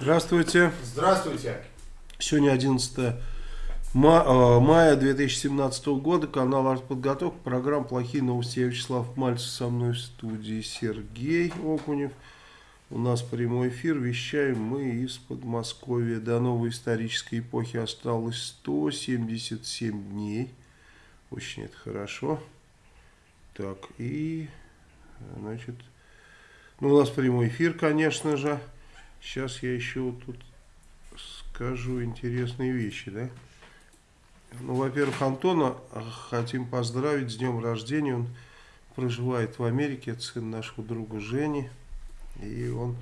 Здравствуйте. Здравствуйте. Сегодня 11 мая 2017 года, канал «Артподготовка», программа «Плохие новости». Я Вячеслав Мальцев, со мной в студии Сергей Окунев. У нас прямой эфир, вещаем мы из Подмосковья. До новой исторической эпохи осталось 177 дней. Очень это хорошо. Так, и, значит, ну, у нас прямой эфир, конечно же. Сейчас я еще вот тут скажу интересные вещи, да. Ну, во-первых, Антона хотим поздравить с днем рождения. Он проживает в Америке, это сын нашего друга Жени. И он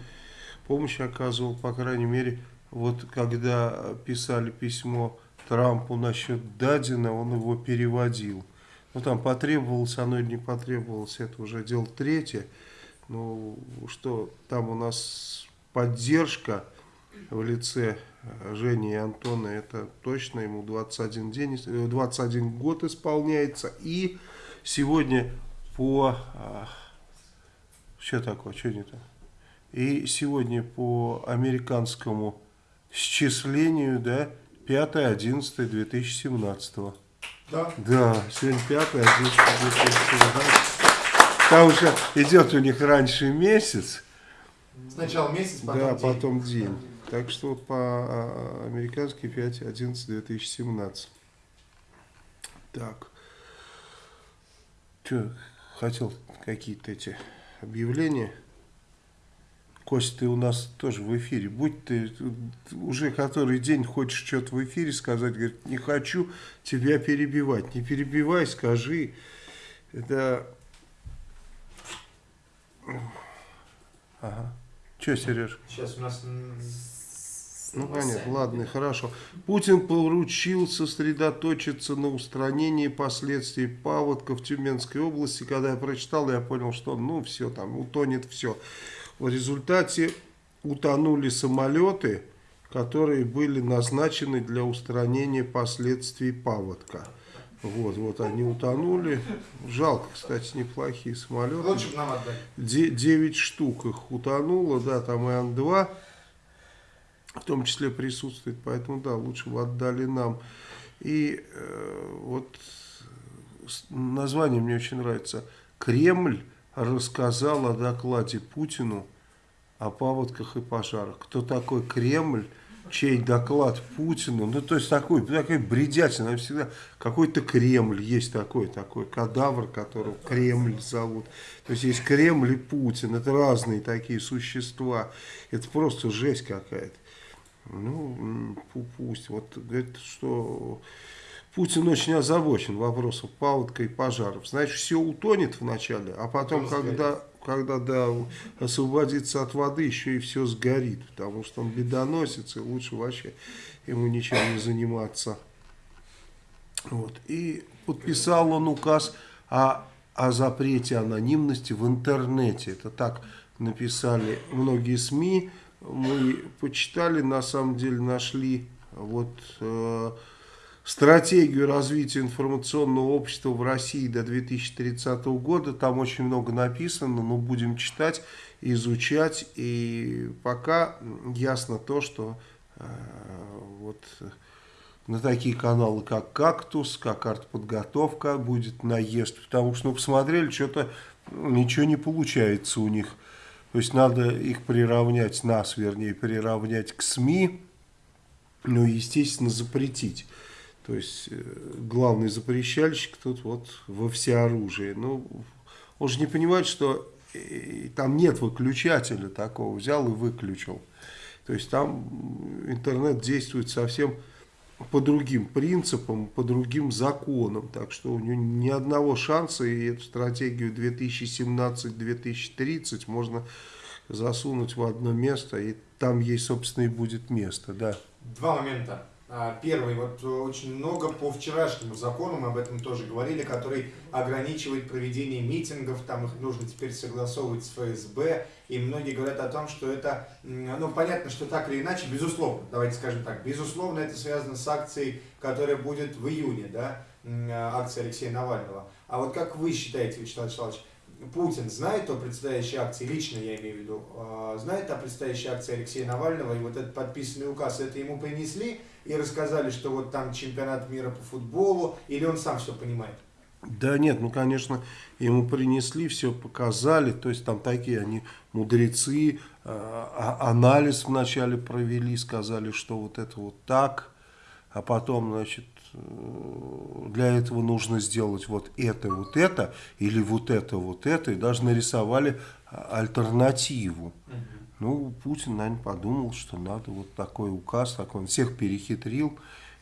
помощь оказывал, по крайней мере, вот когда писали письмо Трампу насчет Дадина, он его переводил. Ну, там потребовалось оно или не потребовалось, это уже дело третье. Ну, что там у нас поддержка в лице Жени и Антона, это точно ему 21, день, 21 год исполняется. И сегодня по... А, что такое, что не то? И сегодня по американскому счислению, да, 5-11-2017. Да? Да, сегодня 5-11-2017. Там уже идет у них раньше месяц. Сначала месяц, потом Да, день. потом день. Так что по-американски 5-11-2017. Так. Что, хотел какие-то эти объявления? Кость, ты у нас тоже в эфире. Будь ты уже который день хочешь что-то в эфире сказать, говорит, не хочу тебя перебивать. Не перебивай, скажи. Это... Ага. Че, Сереж? Сейчас у нас... Ну, понятно, ладно, хорошо. Путин поручил сосредоточиться на устранении последствий паводка в Тюменской области. Когда я прочитал, я понял, что ну все, там утонет все. В результате утонули самолеты, которые были назначены для устранения последствий паводка. Вот, вот они утонули. Жалко, кстати, неплохие самолеты. Лучше бы нам отдали. 9 штук их утонуло, да, там и Ан-2 в том числе присутствует, поэтому, да, лучше бы отдали нам. И э, вот название мне очень нравится. Кремль рассказал о докладе Путину о паводках и пожарах. Кто такой Кремль? Чей доклад Путину, ну то есть такой, такой бредятина, всегда какой-то Кремль, есть такой, такой кадавр, которого Кремль зовут. То есть есть Кремль и Путин, это разные такие существа, это просто жесть какая-то. Ну, пусть, вот говорит, что Путин очень озабочен вопросом паводка и пожаров. Значит, все утонет вначале, а потом, когда когда да, освободится от воды, еще и все сгорит, потому что он бедоносец, и лучше вообще ему ничем не заниматься. Вот. И подписал он указ о, о запрете анонимности в интернете. Это так написали многие СМИ. Мы почитали, на самом деле нашли вот... Э, стратегию развития информационного общества в России до 2030 года. Там очень много написано, но будем читать, изучать. И пока ясно то, что э, вот на такие каналы, как «Кактус», как «Артподготовка» будет наезд. Потому что, ну, посмотрели, что-то ничего не получается у них. То есть надо их приравнять, нас, вернее, приравнять к СМИ, ну, естественно, запретить. То есть э, главный запрещальщик тут вот во всеоружии. Ну, он же не понимает, что э, там нет выключателя такого, взял и выключил. То есть там интернет действует совсем по другим принципам, по другим законам. Так что у него ни одного шанса, и эту стратегию 2017-2030 можно засунуть в одно место, и там ей, собственно, и будет место. Да. Два момента. А, первый, вот э, очень много по вчерашнему закону, мы об этом тоже говорили, который ограничивает проведение митингов, там их нужно теперь согласовывать с ФСБ, и многие говорят о том, что это, ну понятно, что так или иначе, безусловно, давайте скажем так, безусловно это связано с акцией, которая будет в июне, да, акция Алексея Навального. А вот как вы считаете, Вячеслав Вячеславович, Путин знает о предстоящей акции, лично я имею в виду, а, знает о предстоящей акции Алексея Навального, и вот этот подписанный указ, это ему принесли и рассказали, что вот там чемпионат мира по футболу, или он сам все понимает? Да нет, ну конечно, ему принесли, все показали, то есть там такие они мудрецы, э, анализ вначале провели, сказали, что вот это вот так, а потом, значит, э, для этого нужно сделать вот это, вот это, или вот это, вот это, и даже нарисовали а, альтернативу. Угу. Ну, Путин, наверное, подумал, что надо вот такой указ, такой, он всех перехитрил,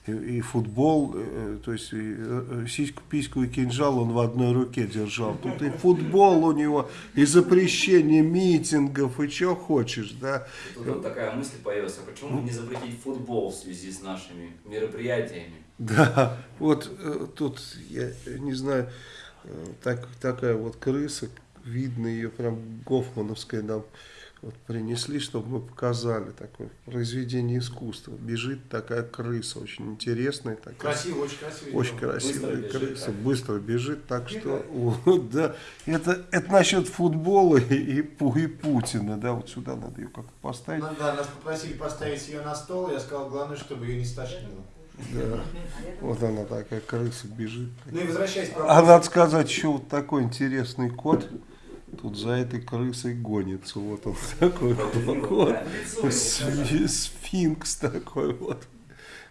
и, и футбол, э, то есть и, э, сиську, письку и кинжал он в одной руке держал. Тут и футбол у него, и запрещение митингов, и что хочешь, да. Тут вот такая мысль появилась, а почему не запретить футбол в связи с нашими мероприятиями? Да, вот э, тут, я не знаю, так, такая вот крыса, видно ее прям гофмановская нам вот принесли, чтобы мы показали такое произведение искусства. Бежит такая крыса, очень интересная. Такая, красиво, очень красиво. Очень красивая быстро крыса, бежит, быстро бежит, так что вот, да, это, это насчет футбола и, и, и Путина, да, вот сюда надо ее как-то поставить. Ну, да, нас попросили поставить ее на стол, я сказал, главное, чтобы ее не стошнило. Да. Вот она такая крыса бежит. Ну и возвращаясь А надо сказать, еще вот такой интересный кот. Тут за этой крысой гонится. Вот он такой вот. Сфинкс такой вот.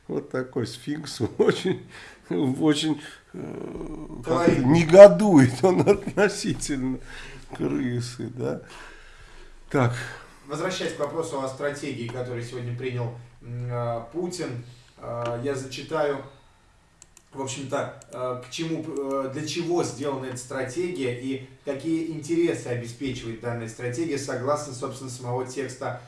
Вот такой сфинкс. Очень, очень э, негодует он относительно крысы, да. Так. Возвращаясь к вопросу о стратегии, которую сегодня принял э, Путин, э, я зачитаю в общем-то, э, к чему, э, для чего сделана эта стратегия и какие интересы обеспечивает данная стратегия согласно, собственно, самого текста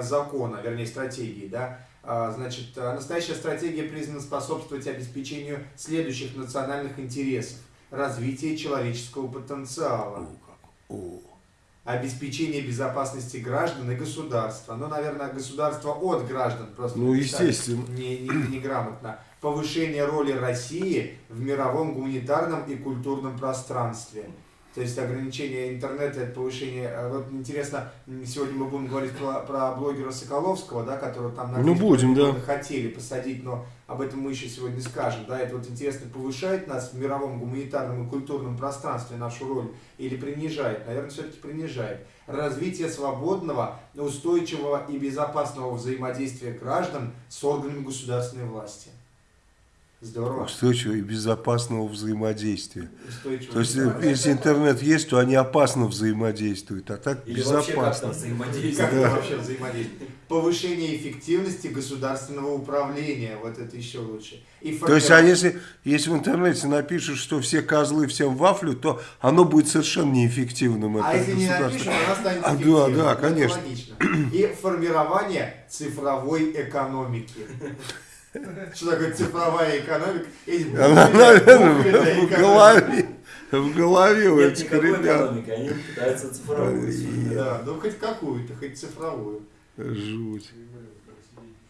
закона, вернее, стратегии, да. А, значит, э, настоящая стратегия призвана способствовать обеспечению следующих национальных интересов. Развитие человеческого потенциала. Обеспечение безопасности граждан и государства. Ну, наверное, государство от граждан просто. Ну, естественно. Не, не, неграмотно повышение роли России в мировом гуманитарном и культурном пространстве. То есть ограничение интернета, это повышение... Э, вот интересно, сегодня мы будем говорить про, про блогера Соколовского, да, которого там на ну, будем, да. хотели посадить, но об этом мы еще сегодня скажем. Да, это вот интересно, повышает нас в мировом гуманитарном и культурном пространстве нашу роль или принижает? Наверное, все-таки принижает. Развитие свободного, устойчивого и безопасного взаимодействия граждан с органами государственной власти. Здорово. Устойчивого и безопасного взаимодействия. То есть, если интернет есть, то они опасно взаимодействуют, а так Или безопасно. Вообще как да. вообще взаимодействуют? Повышение эффективности государственного управления, вот это еще лучше. И То есть, а если, если в интернете напишут, что все козлы всем вафлю, то оно будет совершенно неэффективным. А если не напишут, оно станет а, Да, да, конечно. И формирование цифровой экономики. Что такое цифровая экономика? Она, наверное, в голове. В голове у этих ребят. Они пытаются цифровую. Да, ну хоть какую-то, хоть цифровую. Жуть.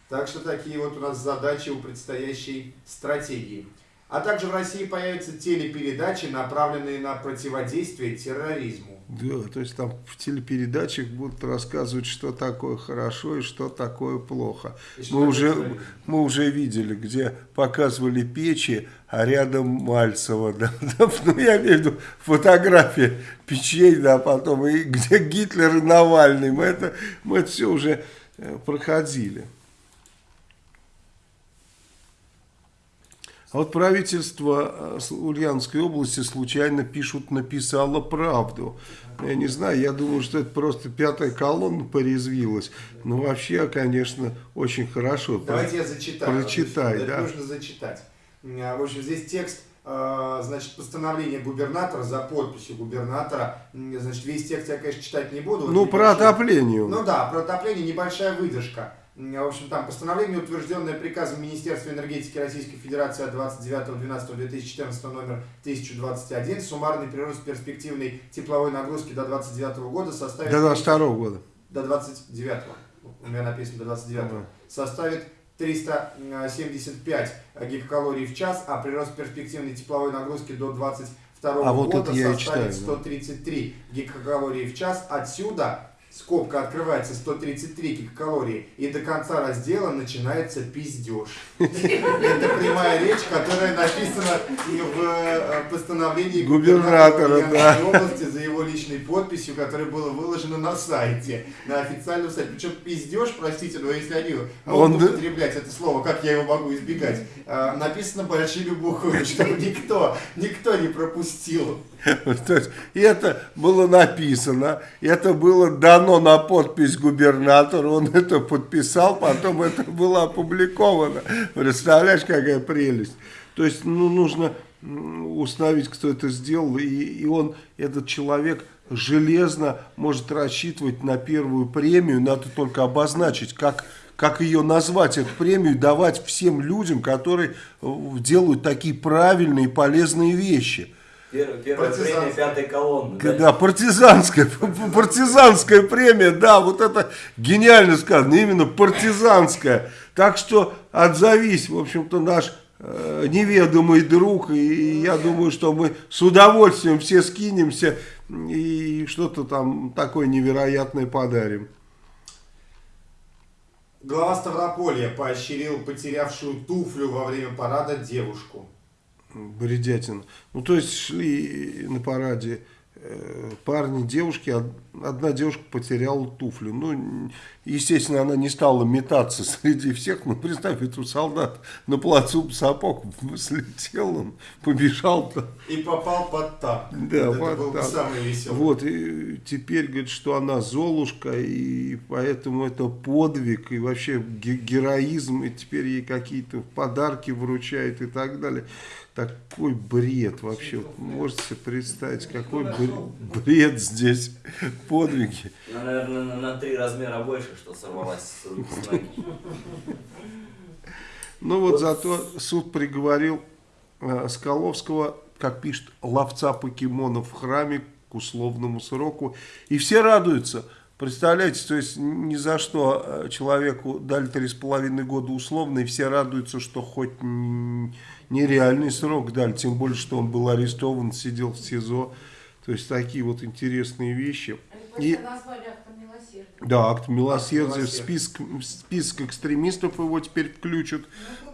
Так что такие вот у нас задачи у предстоящей стратегии. А также в России появятся телепередачи, направленные на противодействие терроризму. Да, то есть там в телепередачах будут рассказывать, что такое хорошо и что такое плохо. мы уже, мы уже видели, где показывали печи, а рядом Мальцева. Да, да, ну, я имею в виду фотография печей, да, потом, и где Гитлер и Навальный. Мы это, мы это все уже э, проходили. Вот правительство э, Ульяновской области случайно пишут, написало правду. Я не знаю, я думаю, что это просто пятая колонна порезвилась. Но вообще, конечно, очень хорошо. Давайте я зачитаю. Прочитай, да. нужно зачитать. В общем, здесь текст э, значит, постановление губернатора за подписью губернатора. Значит, весь текст я, конечно, читать не буду. Ну, про отопление. Ну да, про отопление небольшая выдержка. В общем, там постановление, утвержденное приказом Министерства энергетики Российской Федерации от 29.12.2014 номер 1021, суммарный прирост перспективной тепловой нагрузки до 29 года составит... До 22 года. До 29 у меня написано до 29 -го. Составит 375 гигакалорий в час, а прирост перспективной тепловой нагрузки до 22 2022 А вот года и составит читаю, да. 133 гигакалории в час. Отсюда скобка открывается 133 гигакалории, и до конца раздела начинается пиздеж. Это прямая речь, которая написана и в э, постановлении Губернатора, области за его личной подписью, которое было выложено на сайте, на официальном сайте. Причем пиздеж, простите, но если они могут употреблять это слово, как я его могу избегать, э, написано большими буквами, чтобы никто, никто не пропустил. То есть это было написано, это было дано на подпись губернатору, он это подписал, потом это было опубликовано. Представляешь, какая прелесть. То есть ну, нужно установить, кто это сделал, и, и он, этот человек, железно может рассчитывать на первую премию, надо только обозначить, как, как ее назвать, эту премию, давать всем людям, которые э, делают такие правильные и полезные вещи. Первая, первая премия пятой колонны. Да, да, партизанская, партизанская премия, да, вот это гениально сказано, именно партизанская. Так что отзовись, в общем-то, наш э, неведомый друг, и я думаю, что мы с удовольствием все скинемся и что-то там такое невероятное подарим. Глава Ставрополья поощрил потерявшую туфлю во время парада девушку. Бредятин. Ну, то есть шли на параде э, парни, девушки, од- одна девушка потеряла туфлю. Ну, естественно, она не стала метаться среди всех, но представь, это солдат на плацу сапог слетел, он побежал там. И попал под танк. Да, это под был бы танк. самый веселый. Вот, и теперь говорит, что она Золушка, и поэтому это подвиг, и вообще ге- героизм, и теперь ей какие-то подарки вручают и так далее. Такой бред вообще, можете себе представить, какой бр- бред здесь, подвиги. Ну, наверное, на, на три размера больше, что сорвалась с руки с ноги. Ну вот зато суд приговорил э, Скаловского, как пишет, ловца покемонов в храме к условному сроку. И все радуются. Представляете, то есть ни за что э, человеку дали три с половиной года условно, и все радуются, что хоть нереальный срок дали, тем более, что он был арестован, сидел в СИЗО. То есть такие вот интересные вещи. Они И- просто назвали актом милосердия. Да, акт милосердия. В милосердия. список, в список экстремистов его теперь включат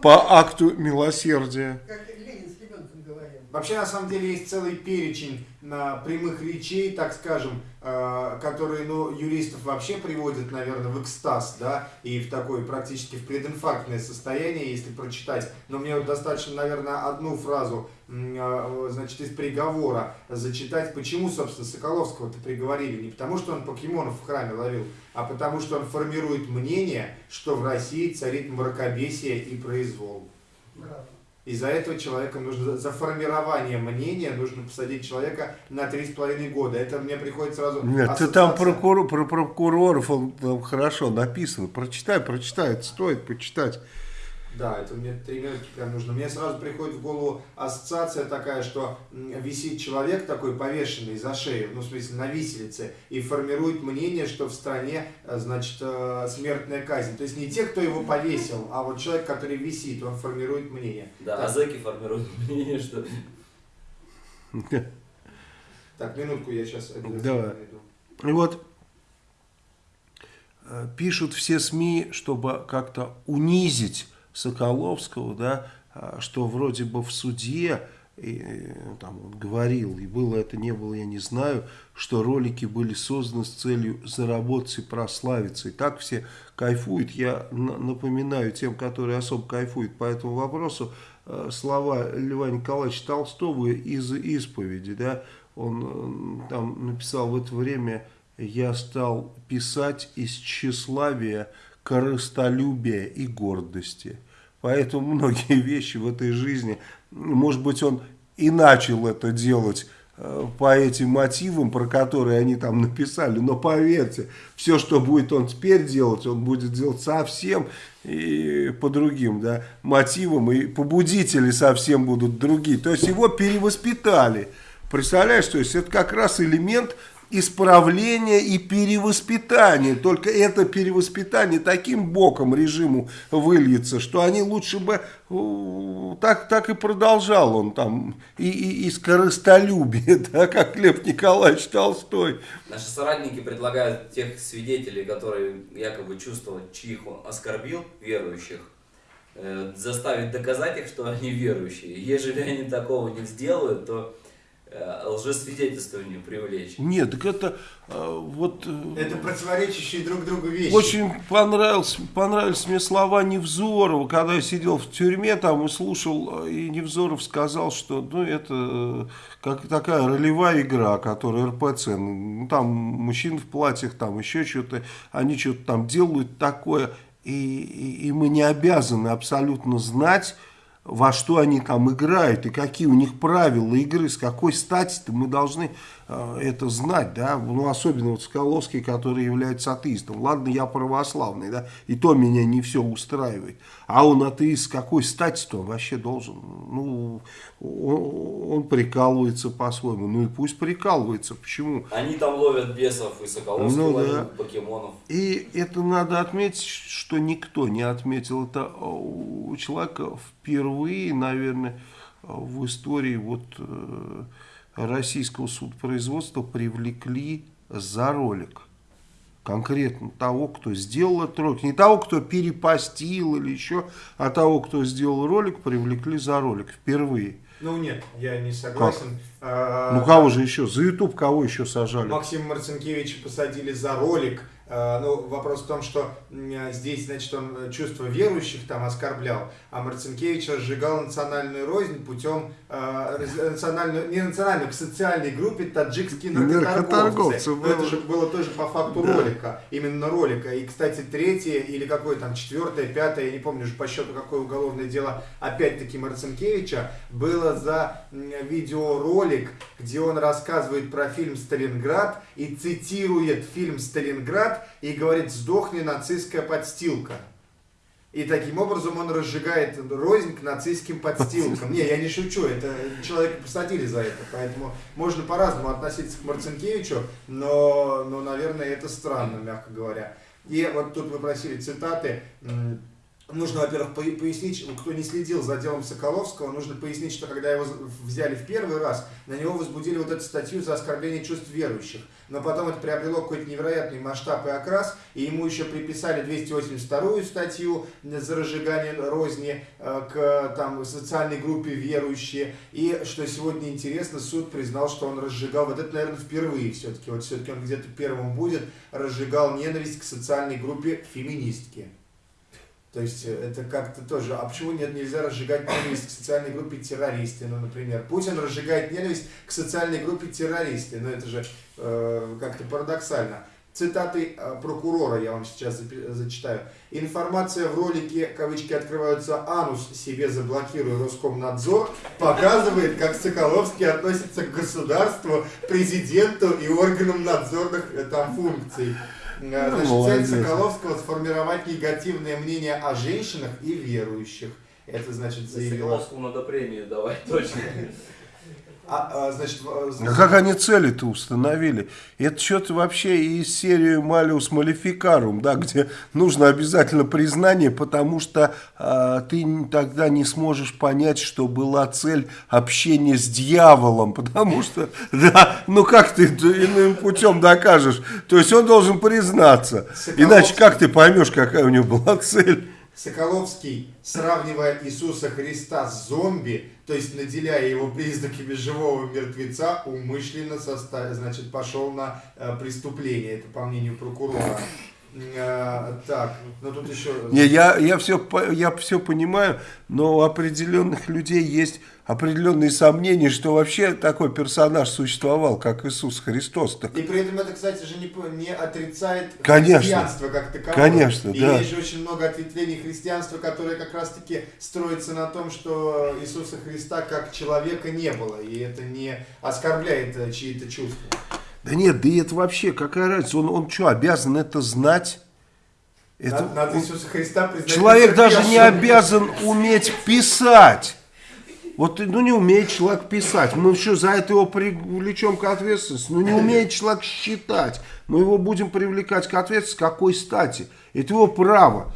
по акту милосердия. Как Ленин с ребенком говорил. Вообще, на самом деле, есть целый перечень на прямых речей, так скажем, которые, ну, юристов вообще приводят, наверное, в экстаз, да, и в такое практически в прединфарктное состояние, если прочитать. Но мне вот достаточно, наверное, одну фразу, э, значит, из приговора зачитать. Почему, собственно, Соколовского-то приговорили? Не потому, что он покемонов в храме ловил, а потому, что он формирует мнение, что в России царит мракобесие и произвол. Браво. Из-за этого человека нужно, за формирование мнения нужно посадить человека на три с половиной года. Это мне приходит сразу Нет, ты там ассоциация. прокурор, про прокуроров, он там хорошо написано. Прочитай, прочитай, это стоит почитать. Да, это мне три минутки прям нужно. Мне сразу приходит в голову ассоциация такая, что висит человек такой повешенный за шею, ну, в смысле, на виселице, и формирует мнение, что в стране, э, значит, э, смертная казнь. То есть не те, кто его повесил, а вот человек, который висит, он формирует мнение. Да, Так. а зэки формируют мнение, что... Так, минутку я сейчас обязательно Давай. найду. И вот э, пишут все СМИ, чтобы как-то унизить Соколовского, да, а, что вроде бы в суде, и, э, там он говорил, и было это, не было, я не знаю, что ролики были созданы с целью заработать и прославиться. И так все кайфуют. Я на- напоминаю тем, которые особо кайфуют по этому вопросу, э, слова Льва Николаевича Толстого из исповеди, да, он э, там написал в это время «Я стал писать из тщеславия, корыстолюбия и гордости». Поэтому многие вещи в этой жизни, может быть, он и начал это делать э, по этим мотивам, про которые они там написали, но поверьте, все, что будет он теперь делать, он будет делать совсем и по другим да, мотивам, и побудители совсем будут другие. То есть его перевоспитали. Представляешь, то есть это как раз элемент исправления и перевоспитания. Только это перевоспитание таким боком режиму выльется, что они лучше бы э, так, так и продолжал он там и, и, и скоростолюбие, да, как Лев Николаевич Толстой. Наши соратники предлагают тех свидетелей, которые якобы чувствовали, чьих он оскорбил, верующих, э, заставить доказать их, что они верующие. Ежели они такого не сделают, то э, лжесвидетельствование привлечь. Нет, так это э, вот... э, Это противоречащие друг другу вещи. Очень понравилось, понравились мне слова Невзорова, когда я сидел в тюрьме там и слушал, э, и Невзоров сказал, что ну, это э, как такая ролевая игра, которая РПЦ, ну, там мужчин в платьях, там еще что-то, они что-то там делают такое, и, и, и мы не обязаны абсолютно знать, во что они там играют и какие у них правила игры, с какой стати-то мы должны это знать, да, ну особенно вот Скаловский, который является атеистом, ладно, я православный, да, и то меня не все устраивает, а он атеист, какой стати-то он вообще должен, ну, он, он прикалывается по-своему, ну и пусть прикалывается, почему? Они там ловят бесов и Соколовский Ну ловит да. покемонов. И это надо отметить, что никто не отметил. Это э, у человека впервые, наверное, э, в истории вот э, российского судопроизводства привлекли за ролик. Конкретно того, кто сделал этот ролик. Не того, кто перепостил или еще, а того, кто сделал ролик, привлекли за ролик впервые. Ну нет, я не согласен. А, Ну кого же еще? За YouTube кого еще сажали? Максима Марцинкевича посадили за ролик. А, Ну, вопрос в том, что м, здесь, значит, он э, чувства верующих там оскорблял, а Марцинкевич разжигал национальную рознь путем а, раз- национальную, не национальную, к социальной группе таджикские Наркоторговцы. Но это же было тоже по факту Да. ролика, именно ролика. И, кстати, третье или какое там четвертое, пятое, я не помню уже по счету какое уголовное дело, опять-таки Марцинкевича, было за видеоролик, где он рассказывает про фильм «Сталинград» и цитирует фильм «Сталинград» и говорит «сдохни, нацистская подстилка». И таким образом он разжигает рознь к нацистским подстилкам. Не, я не шучу, это человека посадили за это, поэтому можно по-разному относиться к Марцинкевичу, но, но, наверное, это странно, мягко говоря. И вот тут вы просили цитаты. Нужно, во-первых, по- пояснить, кто не следил за делом Соколовского, нужно пояснить, что когда его взяли в первый раз, на него возбудили вот эту статью за оскорбление чувств верующих. Но потом это приобрело какой-то невероятный масштаб и окрас, и ему еще приписали 282 статью за разжигание розни э, к там, социальной группе верующие. И, что сегодня интересно, суд признал, что он разжигал, вот это, наверное, впервые все-таки, вот все-таки он где-то первым будет, разжигал ненависть к социальной группе феминистки. То есть э, это как-то тоже, а почему нет, нельзя разжигать ненависть к социальной группе террористы, ну, например. Путин разжигает ненависть к социальной группе террористы, ну, это же э, как-то парадоксально. Цитаты э, прокурора я вам сейчас зачитаю. Информация в ролике, кавычки открываются, анус себе заблокируй Роскомнадзор, показывает, как Соколовский относится к государству, президенту и органам надзорных э, там функций. Э, Ну, Значит, молодец. цель Соколовского сформировать негативное мнение о женщинах и верующих. Это значит За заявила. Соколовскому надо премию давать, точно. А, а, значит, в- А как они цели-то установили? Это что-то вообще из серии Малиус Малификарум, да, где нужно обязательно признание, потому что а, ты тогда не сможешь понять, что была цель общения с дьяволом, потому что, да, ну как ты иным путем докажешь? То есть он должен признаться, иначе как ты поймешь, какая у него была цель? Соколовский, сравнивая Иисуса Христа с зомби, то есть наделяя его признаками живого мертвеца, умышленно состав... значит, пошел на э, преступление. Это по мнению прокурора. Э, так, ну тут еще... Не, я, я, все, я все понимаю, но у определенных людей есть определенные сомнения, что вообще такой персонаж существовал, как Иисус Христос. Так, И при этом это, кстати же, не, не отрицает Конечно. христианство как таковое. Конечно, И да. есть же очень много ответвлений христианства, которые как раз-таки строятся на том, что Иисуса Христа как человека не было. И это не оскорбляет э, чьи-то чувства. да нет, да и это вообще, какая разница, он, он что, обязан это знать? Это, Надо, надо Иисуса Христа признать человек даже не обязан уметь писать. Вот, ну, не умеет человек писать. Мы что, за это его привлечем к ответственности? Ну, не умеет человек считать. Мы его будем привлекать к ответственности. Какой стати? Это его право.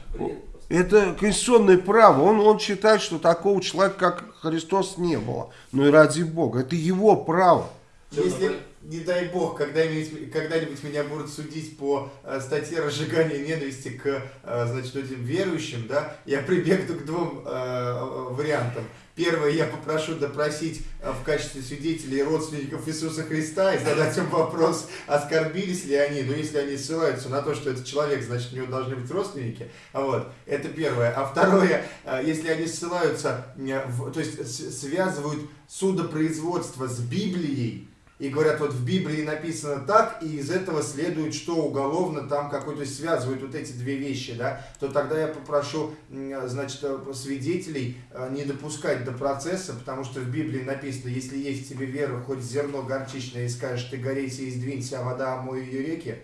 Это конституционное право. Он, он считает, что такого человека, как Христос, не было. Ну и ради Бога. Это его право. Если, не дай бог, когда-нибудь когда меня будут судить по э, статье разжигания ненависти к э, значит, этим верующим, да, я прибегну к двум э, вариантам. Первое, я попрошу допросить э, в качестве свидетелей родственников Иисуса Христа и задать им вопрос, оскорбились ли они, но если они ссылаются на то, что это человек, значит, у него должны быть родственники. Вот, это первое. А второе, э, если они ссылаются, в, то есть связывают судопроизводство с Библией, и говорят, вот в Библии написано так, и из этого следует, что уголовно там какой-то связывают вот эти две вещи, да, то тогда я попрошу, значит, э, свидетелей э, не допускать до процесса, потому что в Библии написано, если есть в тебе вера, хоть зерно горчичное, и скажешь, ты горейся и сдвинься, а вода омой ее реки,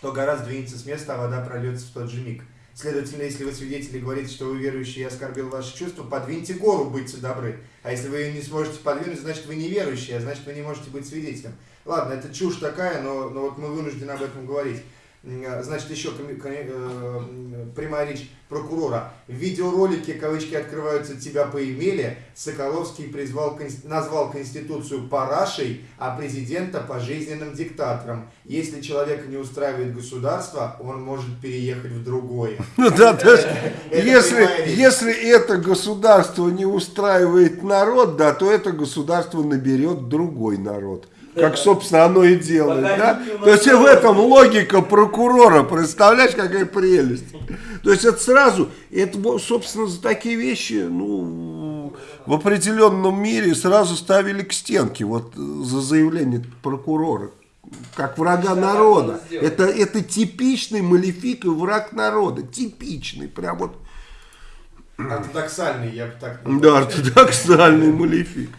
то гора сдвинется с места, а вода прольется в тот же миг. Следовательно, если вы свидетели говорите, что вы верующие и оскорбил ваши чувства, подвиньте гору, будьте добры. А если вы ее не сможете подвинуть, значит вы неверующие, а значит вы не можете быть свидетелем. Ладно, это чушь такая, но, но вот мы вынуждены об этом говорить. А, значит, еще э, прямая речь прокурора. В видеоролике, кавычки открываются, тебя поимели, Соколовский призвал, назвал Конституцию парашей, а президента пожизненным диктатором. Если человека не устраивает государство, он может переехать в другое. Ну да, если, если это государство не устраивает народ, да, то это государство наберет другой народ. Как, собственно, оно и делает. Да? То есть в этом логика прокурора. Представляешь, какая прелесть. То есть это сразу, это, собственно, за такие вещи, ну, в определенном мире сразу ставили к стенке, вот за заявление прокурора, как врага народа. Это, это типичный малефик и враг народа, типичный, прям вот. Ортодоксальный, я бы так Да, ортодоксальный малефик.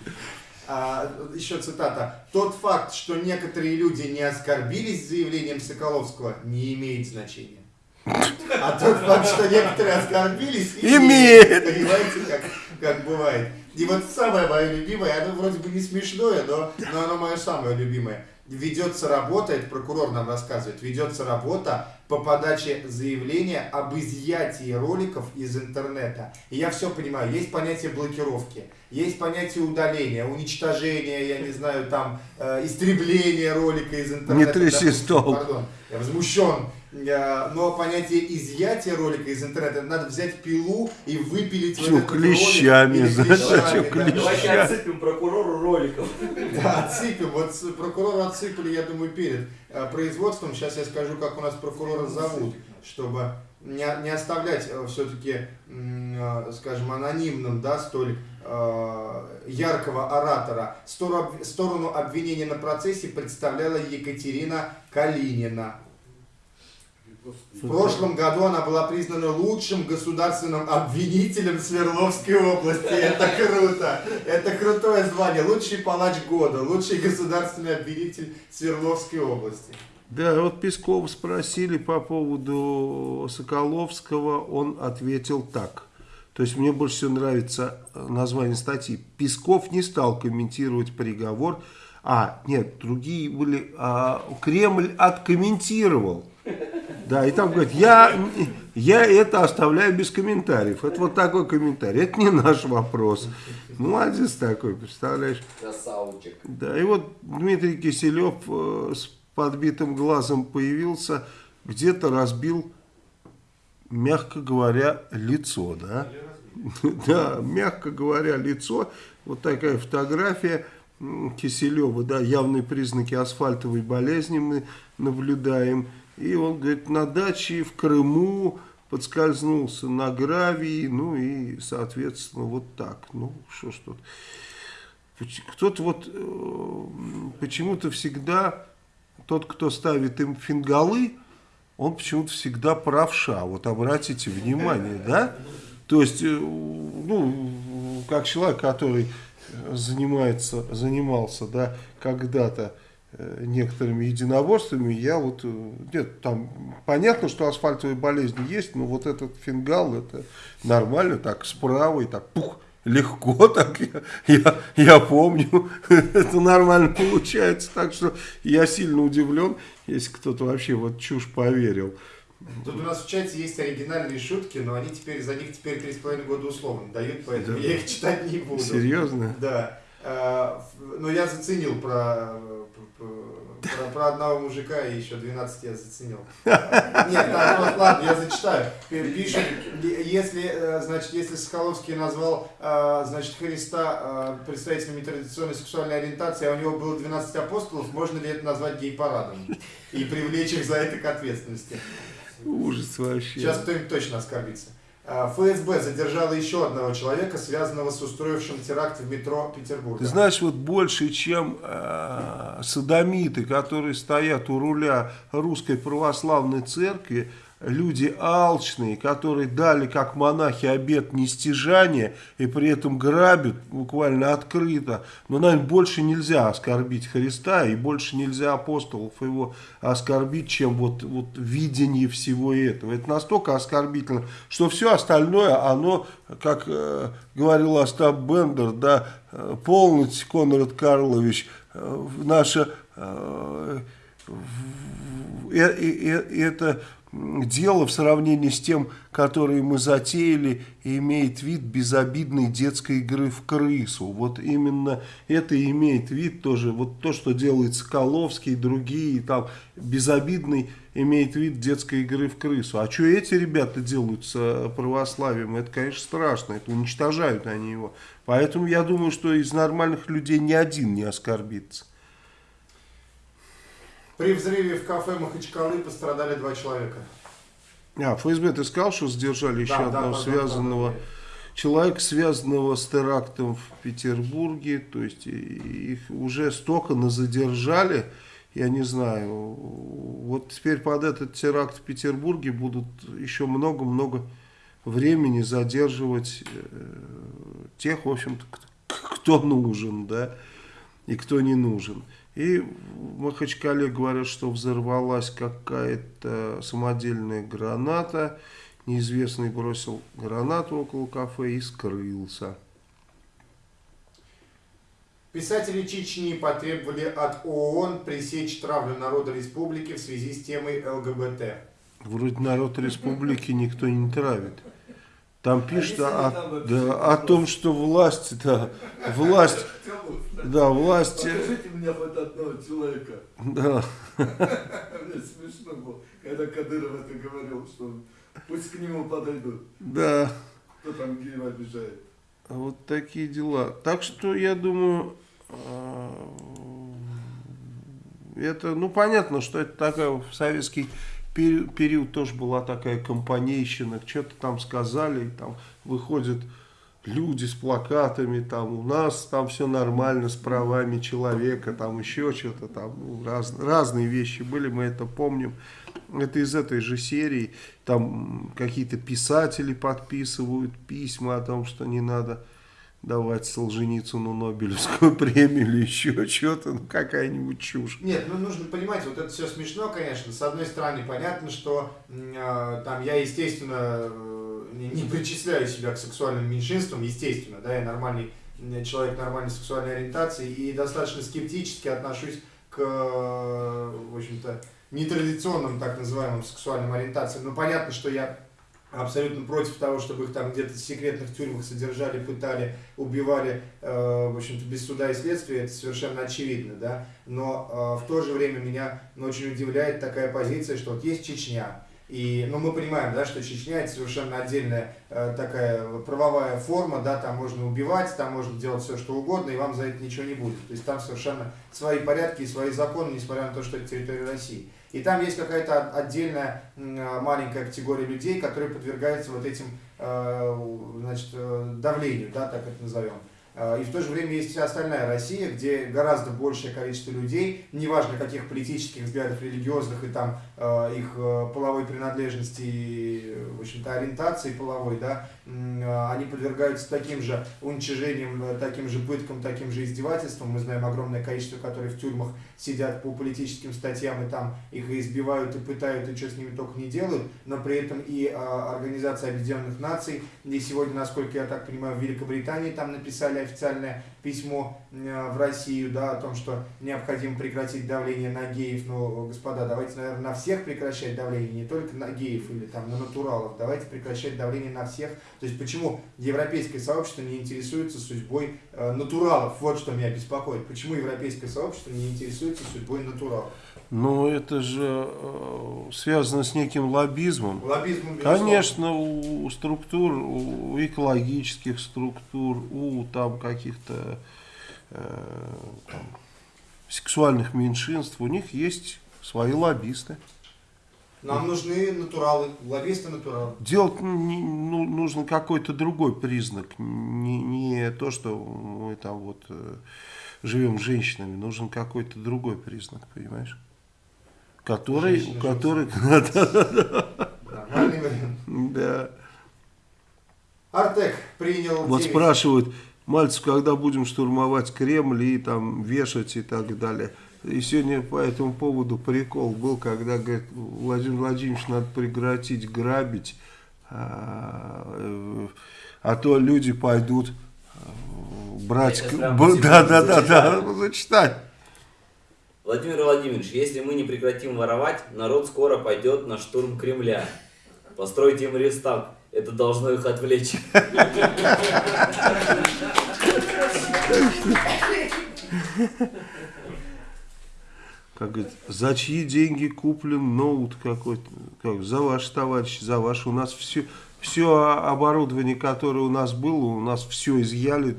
А, еще цитата. Тот факт, что некоторые люди не оскорбились заявлением Соколовского, не имеет значения. А тот факт, что некоторые оскорбились, имеет. Понимаете, как, как бывает. И вот самое мое любимое, оно вроде бы не смешное, но, но оно мое самое любимое. Ведется работа, это прокурор нам рассказывает, ведется работа по подаче заявления об изъятии роликов из интернета. И я все понимаю, есть понятие блокировки, есть понятие удаления, уничтожения, я не знаю, там, э, истребления ролика из интернета. Не тряси стол. Пардон, я возмущен. Но понятие изъятия ролика из интернета, надо взять пилу и выпилить Чё, вот клещами, ролик. Клещами, клещами. Давайте отсыпем прокурору роликов. Да, отсыпем. Вот прокурора отсыпали, я думаю, перед э, производством. Сейчас я скажу, как у нас прокурора зовут, чтобы не, не оставлять э, все-таки, э, скажем, анонимным, да, столь яркого оратора. Сторону обвинения на процессе представляла Екатерина Калинина. В прошлом году она была признана лучшим государственным обвинителем Свердловской области. Это круто. Это крутое звание. Лучший палач года, лучший государственный обвинитель Свердловской области. Да, вот Песков спросили по поводу Соколовского, он ответил так. То есть мне больше всего нравится название статьи. Песков не стал комментировать приговор. А, нет, другие были. А, Кремль откомментировал да, и там говорит, я, я это оставляю без комментариев. Это вот такой комментарий. Это не наш вопрос. Молодец такой, представляешь? Красавчик. Да, и вот Дмитрий Киселев э, с подбитым глазом появился, где-то разбил, мягко говоря, лицо, да? Да, мягко говоря, лицо. Вот такая фотография Киселева, да, явные признаки асфальтовой болезни мы наблюдаем. И он, говорит, на даче в Крыму подскользнулся на гравии, ну и, соответственно, вот так. Ну, что ж тут. Кто-то вот э, почему-то всегда, тот, кто ставит им фингалы, он почему-то всегда правша. Вот обратите внимание, да? То есть, э, ну, как человек, который занимается, занимался, да, когда-то Э, некоторыми единоборствами, я вот, э, нет, там понятно, что асфальтовые болезни есть, но вот этот фингал, это нормально, так справа и так пух, легко так, я, я, я помню, это нормально получается, так что я сильно удивлен, если кто-то вообще вот чушь поверил. Тут у нас в чате есть оригинальные шутки, но они теперь за них теперь три с половиной года условно дают, поэтому Да. я их читать не буду. Серьезно? Да. А, Но я заценил про, про, про- про одного мужика и еще 12 я заценил. Нет, так, вот, ладно, я зачитаю. Пишет, если, э, значит, если Соколовский назвал, э, значит, Христа э, представителем нетрадиционной сексуальной ориентации, а у него было 12 апостолов, можно ли это назвать гей-парадом? И привлечь их за это к ответственности. Ужас вообще. Сейчас кто-нибудь точно оскорбится. А, ФСБ задержала еще одного человека, связанного с устроившим теракт в метро Петербурга. Ты знаешь, вот больше, чем э, садомиты, которые стоят у руля русской православной церкви, люди алчные, которые дали как монахи обет нестяжания и при этом грабят буквально открыто. Но, наверное, больше нельзя оскорбить Христа и больше нельзя апостолов его оскорбить, чем вот, вот видение всего этого. Это настолько оскорбительно, что все остальное, оно, как э, говорил Остап Бендер, да, э, полностью, Конрад Карлович, э, наше э, э- э- э- это дело в сравнении с тем, которое мы затеяли, имеет вид безобидной детской игры в крысу. Вот именно это имеет вид тоже, вот то, что делает Соколовский и другие, там, безобидный имеет вид детской игры в крысу. А что эти ребята делают с э, православием, это, конечно, страшно, это уничтожают они его. Поэтому я думаю, что из нормальных людей ни один не оскорбится. При взрыве в кафе Махачкалы пострадали два человека. А, ФСБ, ты сказал, что задержали еще Да, да, одного да, да, связанного да, да. человека, связанного с терактом в Петербурге. То есть их уже столько задержали, я не знаю. Вот теперь под этот теракт в Петербурге будут еще много-много времени задерживать э, тех, в общем-то, кто нужен, да, и кто не нужен. И в Махачкале говорят, что взорвалась какая-то самодельная граната. Неизвестный бросил гранату около кафе и скрылся. Писатели Чечни потребовали от ООН пресечь травлю народа республики в связи с темой ЛГБТ. Вроде народ республики никто не травит. Там пишут если о, там да, о том, что власть, да, власть, да, власть, э, Покажите мне хоть одного человека. да, Мне смешно было, когда Кадыров это говорил, что пусть к нему подойдут. да. Кто там геев обижает. Вот такие дела. Так что я думаю, э, это, ну понятно, что это такая советский период тоже была такая компанейщина, что-то там сказали, и там выходят люди с плакатами, там у нас там все нормально с правами человека, там еще что-то там, ну, раз- разные вещи были, мы это помним. Это из этой же серии, там какие-то писатели подписывают письма о том, что не надо давать Солженицыну Нобелевскую премию или еще что-то, ну какая-нибудь чушь. Нет, ну нужно понимать, вот это все смешно, конечно. С одной стороны, понятно, что а, там я, естественно, э, не, не причисляю себя к сексуальным меньшинствам, естественно, да, я нормальный человек нормальной сексуальной ориентации и достаточно скептически отношусь к, э, в общем-то, нетрадиционным так называемым сексуальным ориентациям. Ну, понятно, что я абсолютно против того, чтобы их там где-то в секретных тюрьмах содержали, пытали, убивали, э, в общем-то, без суда и следствия, это совершенно очевидно, да. Но э, в то же время меня ну, очень удивляет такая позиция, что вот есть Чечня, и, ну, мы понимаем, да, что Чечня это совершенно отдельная э, такая правовая форма, да, там можно убивать, там можно делать все, что угодно, и вам за это ничего не будет. То есть там совершенно свои порядки и свои законы, несмотря на то, что это территория России. И там есть какая-то отдельная э, маленькая категория людей, которые подвергаются вот этим э, значит, э, давлению, да, так это назовем. А, И в то же время есть вся остальная Россия, где гораздо большее количество людей, неважно каких политических взглядов, религиозных и там э, их э, половой принадлежности, и, э, в общем-то, ориентации половой, да, э, они подвергаются таким же уничижениям, э, таким же пыткам, таким же издевательствам. Мы знаем огромное количество, которые в тюрьмах сидят по политическим статьям, и там их избивают, и пытают, и что с ними только не делают, но при этом и э, Организация Объединенных Наций, и сегодня, насколько я так понимаю, в Великобритании там написали официальное письмо э, в Россию, да, о том, что необходимо прекратить давление на геев, но, господа, давайте, наверное, на всех прекращать давление, не только на геев или там на натуралов, давайте прекращать давление на всех. То есть почему европейское сообщество не интересуется судьбой э, натуралов, вот что меня беспокоит. Почему европейское сообщество не интересуется судьбой натуралов? Но это же э, связано с неким лоббизмом. Лоббизм, безусловно. Конечно, у структур, у экологических структур, у там каких-то э, сексуальных меньшинств, у них есть свои лоббисты. Нам нужны натуралы, лоббисты натуралы. Делать не- ну, нужно какой-то другой признак, не, не то, что мы там вот э, живем с женщинами, нужен какой-то другой признак, понимаешь? Который, Женщина, который, Нормальный вариант. да. Артек принял Вот 9. спрашивают, Мальцев, когда будем штурмовать Кремль и там вешать и так далее. И сегодня по этому поводу прикол был, когда говорит, Владимир Владимирович, надо прекратить грабить, а, э, а то люди пойдут э, брать... Да, да, да, да, зачитай. Владимир Владимирович, если мы не прекратим воровать, народ скоро пойдет на штурм Кремля. Постройте им рестарт. Это должно их отвлечь. Как говорит, за чьи деньги куплен ноут какой-то? Как, за ваш товарищ, за ваш. У нас все, все оборудование, которое у нас было, у нас все изъяли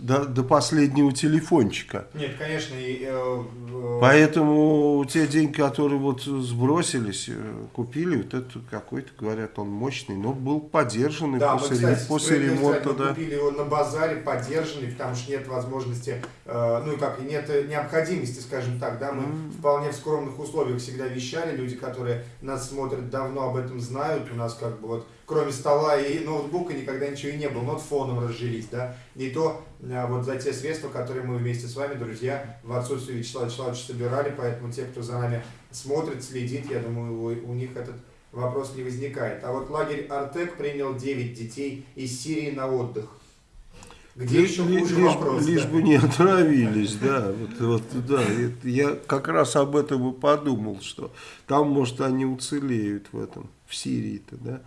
до, до последнего телефончика. Нет, конечно, и, э, э, Поэтому те деньги, которые вот сбросились, э, купили, вот это какой-то, говорят, он мощный, но был поддержанный Да, мы, после, кстати, после ремонта, мы да. купили его на базаре, поддержанный, потому что нет возможности, э, ну и как, и нет необходимости, скажем так, да, мы вполне в скромных условиях всегда вещали, люди, которые нас смотрят давно об этом знают, у нас как бы вот, кроме стола и ноутбука никогда ничего и не было, нот фоном разжились, да, и то э, вот за те средства, которые мы вместе с вами, друзья, в отсутствие Вячеслава Вячеславовича собирали, поэтому те, кто за нами смотрит, следит, я думаю, у, у них этот вопрос не возникает. А вот лагерь Артек принял 9 детей из Сирии на отдых. Где Лишь, еще хуже лишь- вопрос? лишь да? бы не отравились, да, вот, вот, да, я как раз об этом и подумал, что там, может, они уцелеют в этом, в Сирии-то, да.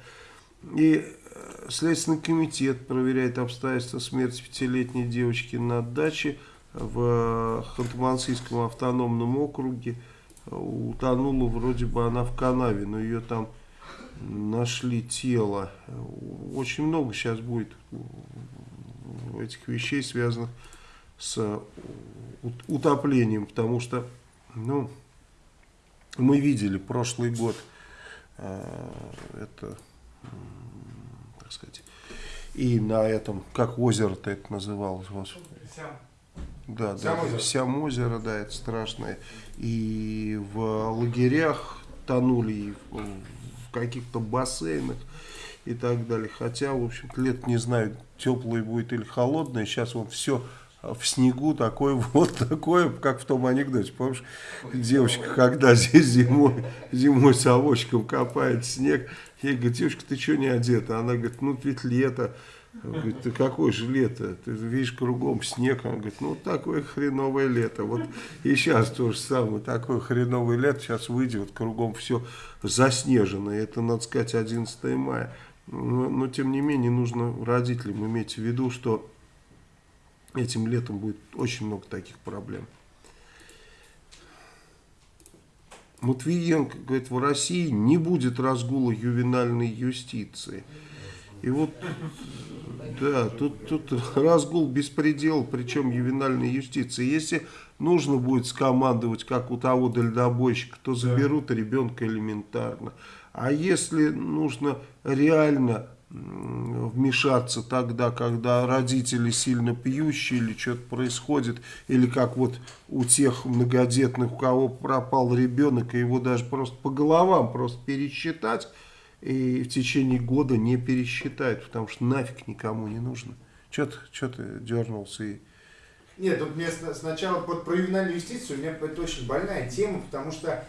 И э, Следственный комитет проверяет обстоятельства смерти пятилетней девочки на даче в Ханты-Мансийском автономном округе. Утонула вроде бы она в канаве, но ее там нашли тело. Очень много сейчас будет этих вещей, связанных с ут- утоплением, потому что, ну, мы видели прошлый год, э, это, так сказать, и на этом, как озеро-то это называлось, господи. Да, да, Сямозеро. Сямозеро, да, это страшное. И в лагерях тонули, и в, в каких-то бассейнах и так далее. Хотя, в общем-то, лет не знаю, теплое будет или холодное. Сейчас вот все в снегу такое вот такое, как в том анекдоте. Помнишь, девочка, когда здесь зимой, зимой совочком копает снег, ей говорит, девочка, ты что не одета? Она говорит, ну ведь лето. Говорит, ты какое же лето? Ты видишь кругом снег. Он говорит, ну такое хреновое лето. Вот и сейчас то же самое, такое хреновое лето. Сейчас выйдет, кругом все заснежено. Это, надо сказать, 11 мая. Но, но тем не менее нужно родителям иметь в виду, что этим летом будет очень много таких проблем. Матвиенко говорит, в России не будет разгула ювенальной юстиции. И вот, да, тут, тут разгул беспредел, причем ювенальной юстиции. Если нужно будет скомандовать, как у того дальнобойщика, то заберут ребенка элементарно. А если нужно реально вмешаться тогда, когда родители сильно пьющие или что-то происходит, или как вот у тех многодетных, у кого пропал ребенок, и его даже просто по головам просто пересчитать, и в течение года не пересчитают, потому что нафиг никому не нужно. Что ты, ты дернулся и... Нет, тут мне сна- сначала вот про ювенальную юстицию, у меня это очень больная тема, потому что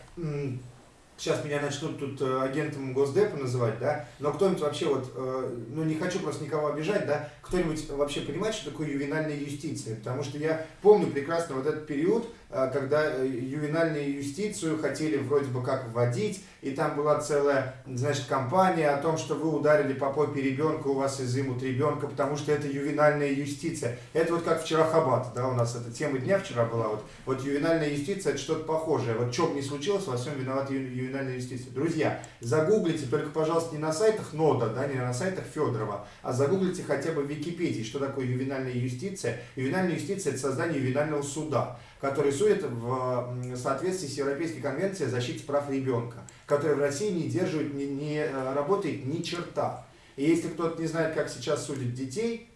сейчас меня начнут тут э, агентом Госдепа называть, да, но кто-нибудь вообще вот, э, ну не хочу просто никого обижать, да, кто-нибудь вообще понимает, что такое ювенальная юстиция? Потому что я помню прекрасно вот этот период, когда э, ювенальную юстицию хотели вроде бы как вводить, и там была целая, значит, кампания о том, что вы ударили по попе ребенка, у вас изымут ребенка, потому что это ювенальная юстиция. Это вот как вчера Хабат, да, у нас эта тема дня вчера была, вот, вот ювенальная юстиция это что-то похожее. Вот что бы ни случилось, во всем виновата ювенальная юстиция. Друзья, загуглите, только, пожалуйста, не на сайтах НОДА, да, не на сайтах Федорова, а загуглите хотя бы в Википедии, что такое ювенальная юстиция. Ювенальная юстиция это создание ювенального суда, который судит в соответствии с Европейской конвенцией о защите прав ребенка, которая в России не держит, не, не э, работает ни черта. И если кто-то не знает, как сейчас судят детей,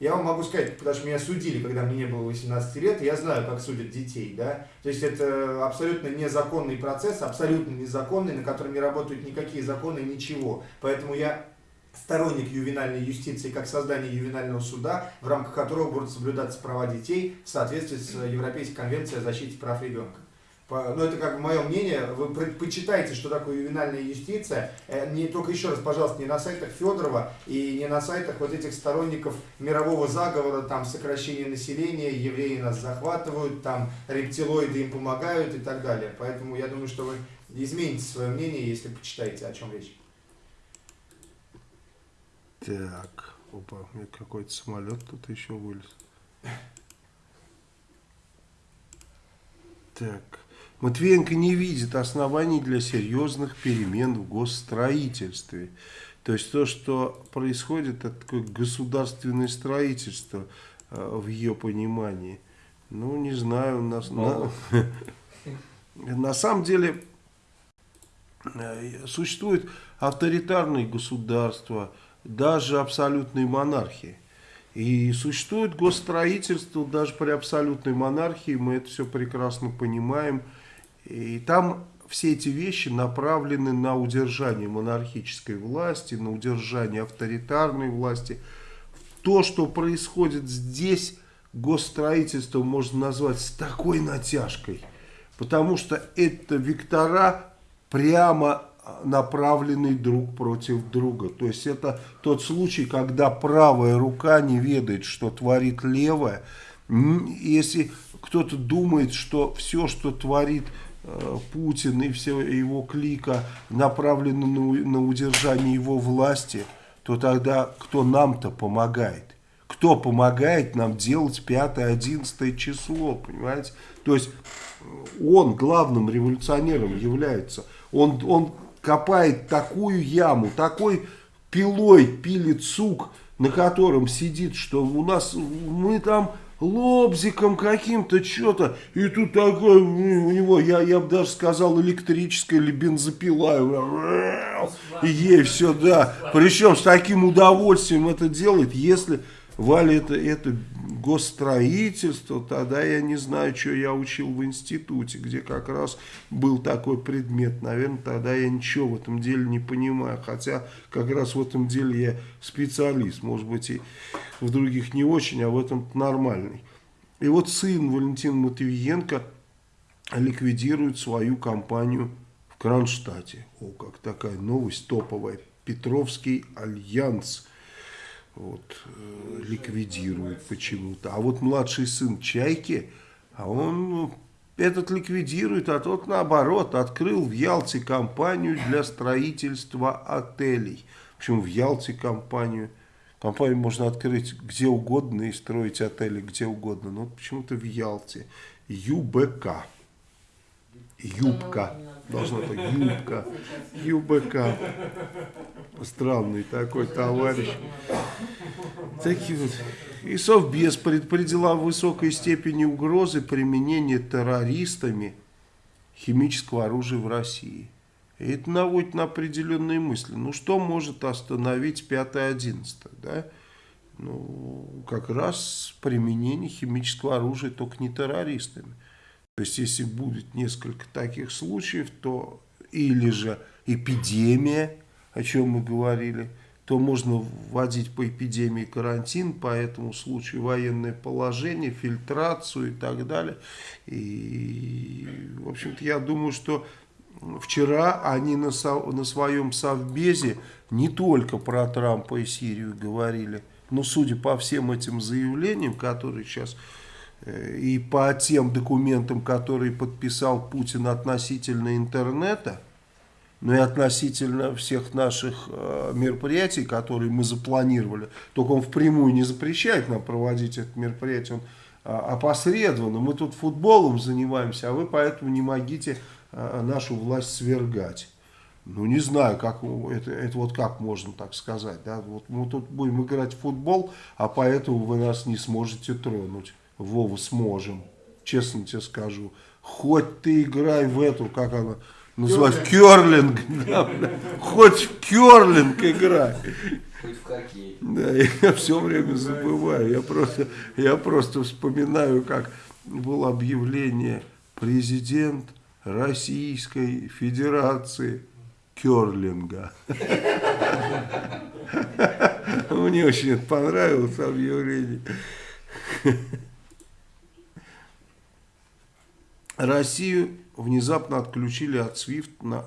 я вам могу сказать, потому что меня судили, когда мне не было 18 лет, и я знаю, как судят детей, да. То есть это абсолютно незаконный процесс, абсолютно незаконный, на котором не работают никакие законы, ничего. Поэтому я сторонник ювенальной юстиции как создание ювенального суда, в рамках которого будут соблюдаться права детей в соответствии с Европейской конвенцией о защите прав ребенка. По- Ну, это как мое мнение. Вы почитайте, что такое ювенальная юстиция. Э, Не только еще раз, пожалуйста, не на сайтах Федорова и не на сайтах вот этих сторонников мирового заговора, там сокращение населения, евреи нас захватывают, там рептилоиды им помогают и так далее. Поэтому я думаю, что вы измените свое мнение, если почитаете, о чем речь. Так, опа, у меня какой-то самолет тут еще вылез. Так, Матвиенко не видит оснований для серьезных перемен в госстроительстве. То есть то, что происходит, это такое государственное строительство э, в ее понимании. Ну, не знаю, у нас... на- на самом деле э, существует авторитарные государства, даже абсолютные монархии. И существует госстроительство даже при абсолютной монархии, мы это все прекрасно понимаем. И там все эти вещи направлены на удержание монархической власти, на удержание авторитарной власти. То, что происходит здесь, госстроительство можно назвать с такой натяжкой, потому что это вектора прямо направленный друг против друга. То есть это тот случай, когда правая рука не ведает, что творит левая. Если кто-то думает, что все, что творит э, Путин и все его клика направлено на, на удержание его власти, то тогда кто нам-то помогает? Кто помогает нам делать 5-11 число, понимаете? То есть э, он главным революционером является. Он, он копает такую яму, такой пилой пилит сук, на котором сидит, что у нас, мы там лобзиком каким-то что-то, и тут такой, у него, я, я бы даже сказал, электрическая или бензопила, и ей все, да. Причем с таким удовольствием это делает, если Валя это, это госстроительство, тогда я не знаю, что я учил в институте, где как раз был такой предмет. Наверное, тогда я ничего в этом деле не понимаю. Хотя как раз в этом деле я специалист. Может быть и в других не очень, а в этом нормальный. И вот сын Валентина Матвиенко ликвидирует свою компанию в Кронштадте. О, как такая новость топовая. Петровский альянс вот, э, ликвидирует почему-то. А вот младший сын Чайки, а он ну, этот ликвидирует, а тот наоборот открыл в Ялте компанию для строительства отелей. Причем в Ялте компанию. Компанию можно открыть где угодно и строить отели где угодно. Но почему-то в Ялте. ЮБК. Юбка. Должна быть юбка. ЮБК. Странный такой товарищ. Такие вот. И Совбез предупредила о высокой степени угрозы применения террористами химического оружия в России. И это наводит на определенные мысли. Ну что может остановить 5-11? да, ну, как раз применение химического оружия только не террористами. То есть, если будет несколько таких случаев, то или же эпидемия, о чем мы говорили, то можно вводить по эпидемии карантин, по этому случаю военное положение, фильтрацию и так далее. И, в общем-то, я думаю, что вчера они на, на своем совбезе не только про Трампа и Сирию говорили, но судя по всем этим заявлениям, которые сейчас и по тем документам, которые подписал Путин относительно интернета, но и относительно всех наших э, мероприятий, которые мы запланировали. Только он впрямую не запрещает нам проводить это мероприятие, он э, опосредованно. Мы тут футболом занимаемся, а вы поэтому не могите э, нашу власть свергать. Ну, не знаю, как это, это вот как можно так сказать. Да? Вот мы тут будем играть в футбол, а поэтому вы нас не сможете тронуть. Вова, сможем. Честно тебе скажу. Хоть ты играй в эту, как она называется, керлинг. Да, Хоть в керлинг играй. Хоть в хоккей. Да, я все время забываю. Я просто, я просто вспоминаю, как было объявление президент Российской Федерации керлинга. Мне очень это понравилось объявление. Россию внезапно отключили от SWIFT на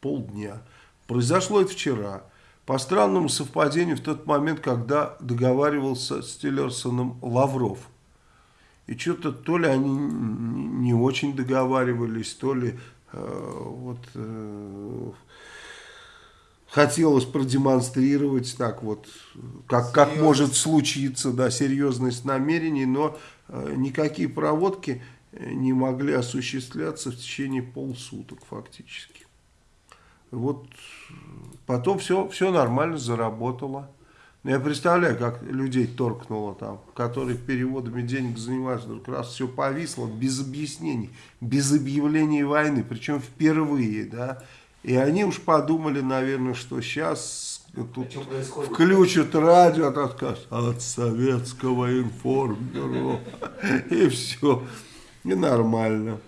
полдня. Произошло это вчера. По странному совпадению в тот момент, когда договаривался с Тиллерсоном Лавров. И что-то то ли они не очень договаривались, то ли э, вот э, хотелось продемонстрировать так вот, как, как может случиться, да, серьезность намерений, но э, никакие проводки не могли осуществляться в течение полсуток фактически. Вот потом все, все нормально заработало. Но я представляю, как людей торкнуло там, которые переводами денег занимаются, вдруг раз все повисло, без объяснений, без объявления войны, причем впервые, да. И они уж подумали, наверное, что сейчас тут включат радио, от отказ от советского информбюро, и все. И нормально.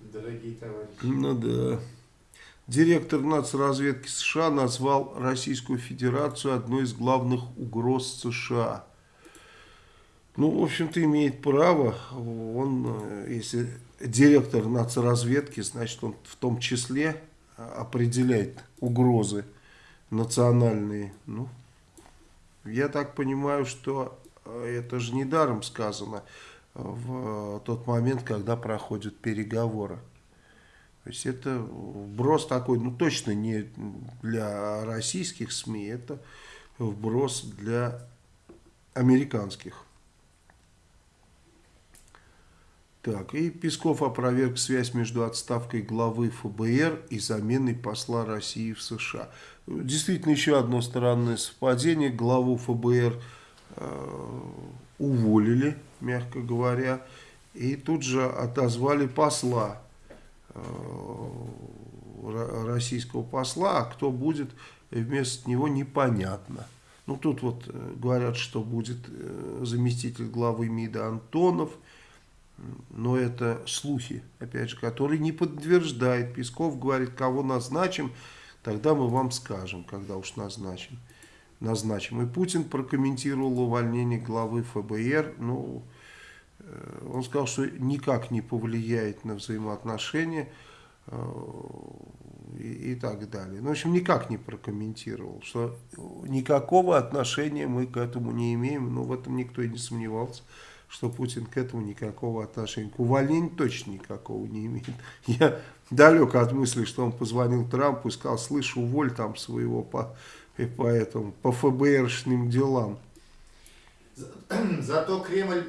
Дорогие товарищи. Ну да. Директор нацразведки США назвал Российскую Федерацию одной из главных угроз США. Ну, в общем-то, имеет право. Он, э, если директор нацразведки, значит, он в том числе определяет угрозы национальные. Ну, я так понимаю, что э, это же недаром сказано в тот момент, когда проходят переговоры. То есть это вброс такой, ну точно не для российских СМИ, это вброс для американских. Так, и Песков опроверг связь между отставкой главы ФБР и заменой посла России в США. Действительно, еще одно странное совпадение. Главу ФБР э, уволили мягко говоря, и тут же отозвали посла, э, российского посла, а кто будет вместо него непонятно. Ну, тут вот э, говорят, что будет э, заместитель главы МИДа Антонов, но это слухи, опять же, которые не подтверждает. Песков говорит, кого назначим, тогда мы вам скажем, когда уж назначим назначим. И Путин прокомментировал увольнение главы ФБР. Ну, э, он сказал, что никак не повлияет на взаимоотношения э, и, и так далее. Ну, в общем, никак не прокомментировал, что никакого отношения мы к этому не имеем, но в этом никто и не сомневался что Путин к этому никакого отношения, к увольнению точно никакого не имеет. Я далек от мысли, что он позвонил Трампу и сказал, слышь, уволь там своего по и поэтому по ФБРшным делам. Зато Кремль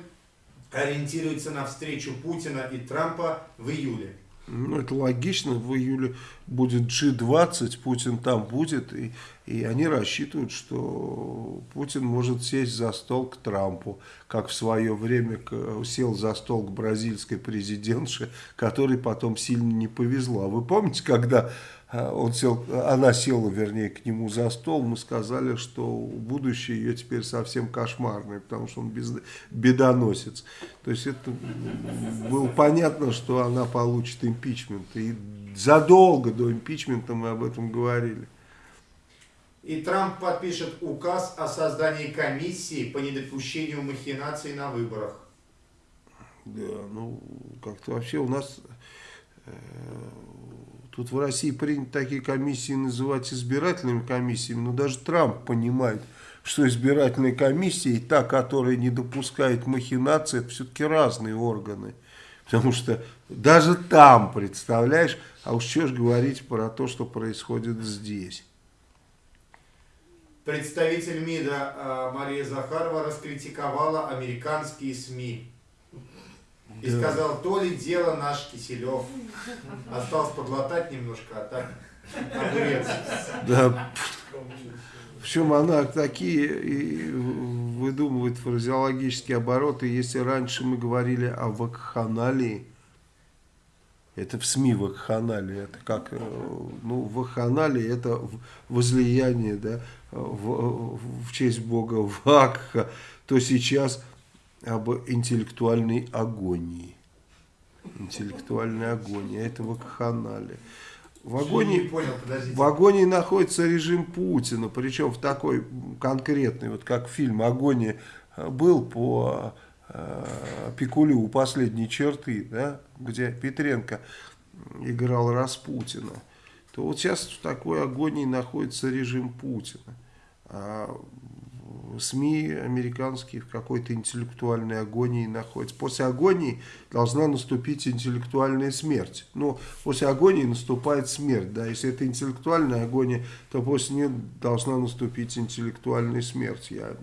ориентируется на встречу Путина и Трампа в июле. Ну, это логично, в июле будет G20, Путин там будет, и, и они рассчитывают, что Путин может сесть за стол к Трампу, как в свое время сел за стол к бразильской президентше, которой потом сильно не повезло. Вы помните, когда он сел, она села, вернее, к нему за стол, мы сказали, что будущее ее теперь совсем кошмарное, потому что он без, бедоносец. То есть это было понятно, что она получит импичмент. И задолго до импичмента мы об этом говорили. И Трамп подпишет указ о создании комиссии по недопущению махинаций на выборах. Да, ну, как-то вообще у нас э, Тут в России принято такие комиссии называть избирательными комиссиями, но даже Трамп понимает, что избирательная комиссия и та, которая не допускает махинации, это все-таки разные органы. Потому что даже там, представляешь, а уж что ж говорить про то, что происходит здесь. Представитель МИДа э, Мария Захарова раскритиковала американские СМИ. И да. сказал, то ли дело наш Киселев. Осталось подлатать немножко, а так огурец. Да. Причем она такие выдумывает фразеологические обороты. Если раньше мы говорили о вакханалии, это в СМИ вакханалия, это как, э, ну, вакханалия это возлияние, да, в, в честь бога Вакха, то сейчас об интеллектуальной агонии. Интеллектуальная агония, это вакханалия. В агонии, понял, в агонии находится режим Путина, причем в такой конкретный, вот как фильм «Агония» был по э, Пикулю у последней черты, да, где Петренко играл Распутина, то вот сейчас в такой агонии находится режим Путина. А СМИ американские в какой-то интеллектуальной агонии находятся. После агонии должна наступить интеллектуальная смерть. Но после агонии наступает смерть. Да? Если это интеллектуальная агония, то после нее должна наступить интеллектуальная смерть. Я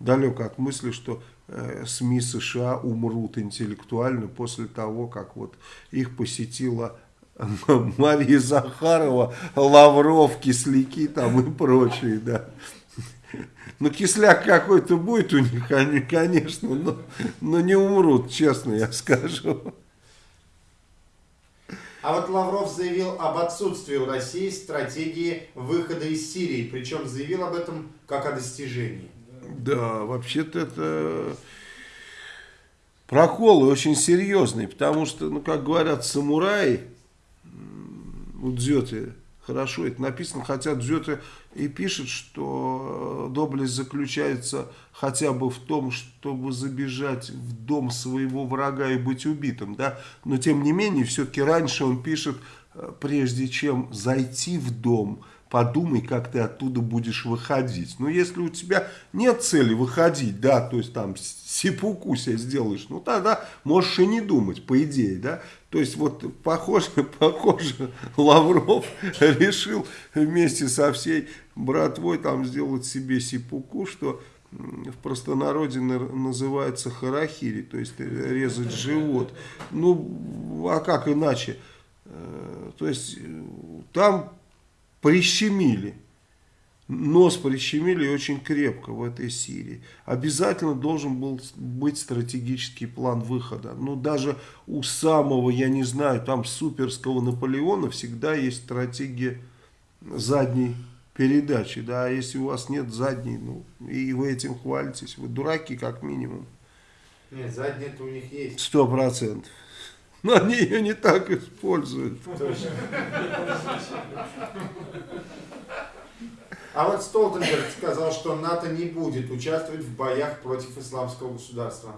далек от мысли, что э, СМИ США умрут интеллектуально после того, как вот их посетила Мария Захарова, Лавров, Кисляки там и прочие, да. Ну, кисляк какой-то будет у них, они, конечно, но, но не умрут, честно я скажу. А вот Лавров заявил об отсутствии у России стратегии выхода из Сирии, причем заявил об этом как о достижении. Да, вообще-то это проколы очень серьезные, потому что, ну, как говорят самураи, у Дзёте хорошо это написано, хотя Дзёте и пишет, что э, доблесть заключается хотя бы в том, чтобы забежать в дом своего врага и быть убитым, да, но тем не менее, все-таки раньше он пишет, э, прежде чем зайти в дом, подумай, как ты оттуда будешь выходить. Но если у тебя нет цели выходить, да, то есть там сипуку себе сделаешь, ну тогда можешь и не думать, по идее, да. То есть вот похоже, похоже, Лавров решил вместе со всей братвой там сделать себе сипуку, что в простонародье называется харахири, то есть резать живот. Ну, а как иначе? Э, то есть там прищемили. Нос прищемили очень крепко в этой Сирии. Обязательно должен был быть стратегический план выхода. Но даже у самого, я не знаю, там суперского Наполеона всегда есть стратегия задней передачи. Да, а если у вас нет задней, ну, и вы этим хвалитесь, вы дураки как минимум. Нет, задняя-то у них есть. Сто процентов. Но они ее не так используют. А вот Столтенберг сказал, что НАТО не будет участвовать в боях против исламского государства.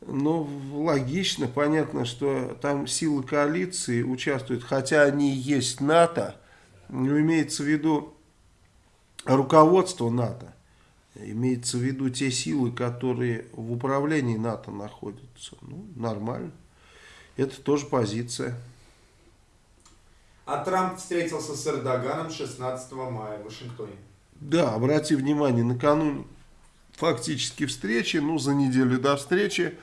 Ну, логично, понятно, что там силы коалиции участвуют, хотя они и есть НАТО, но имеется в виду руководство НАТО. Имеется в виду те силы, которые в управлении НАТО находятся. Ну, нормально. Это тоже позиция. А Трамп встретился с Эрдоганом 16 мая в Вашингтоне. Да, обрати внимание, накануне фактически встречи, ну, за неделю до встречи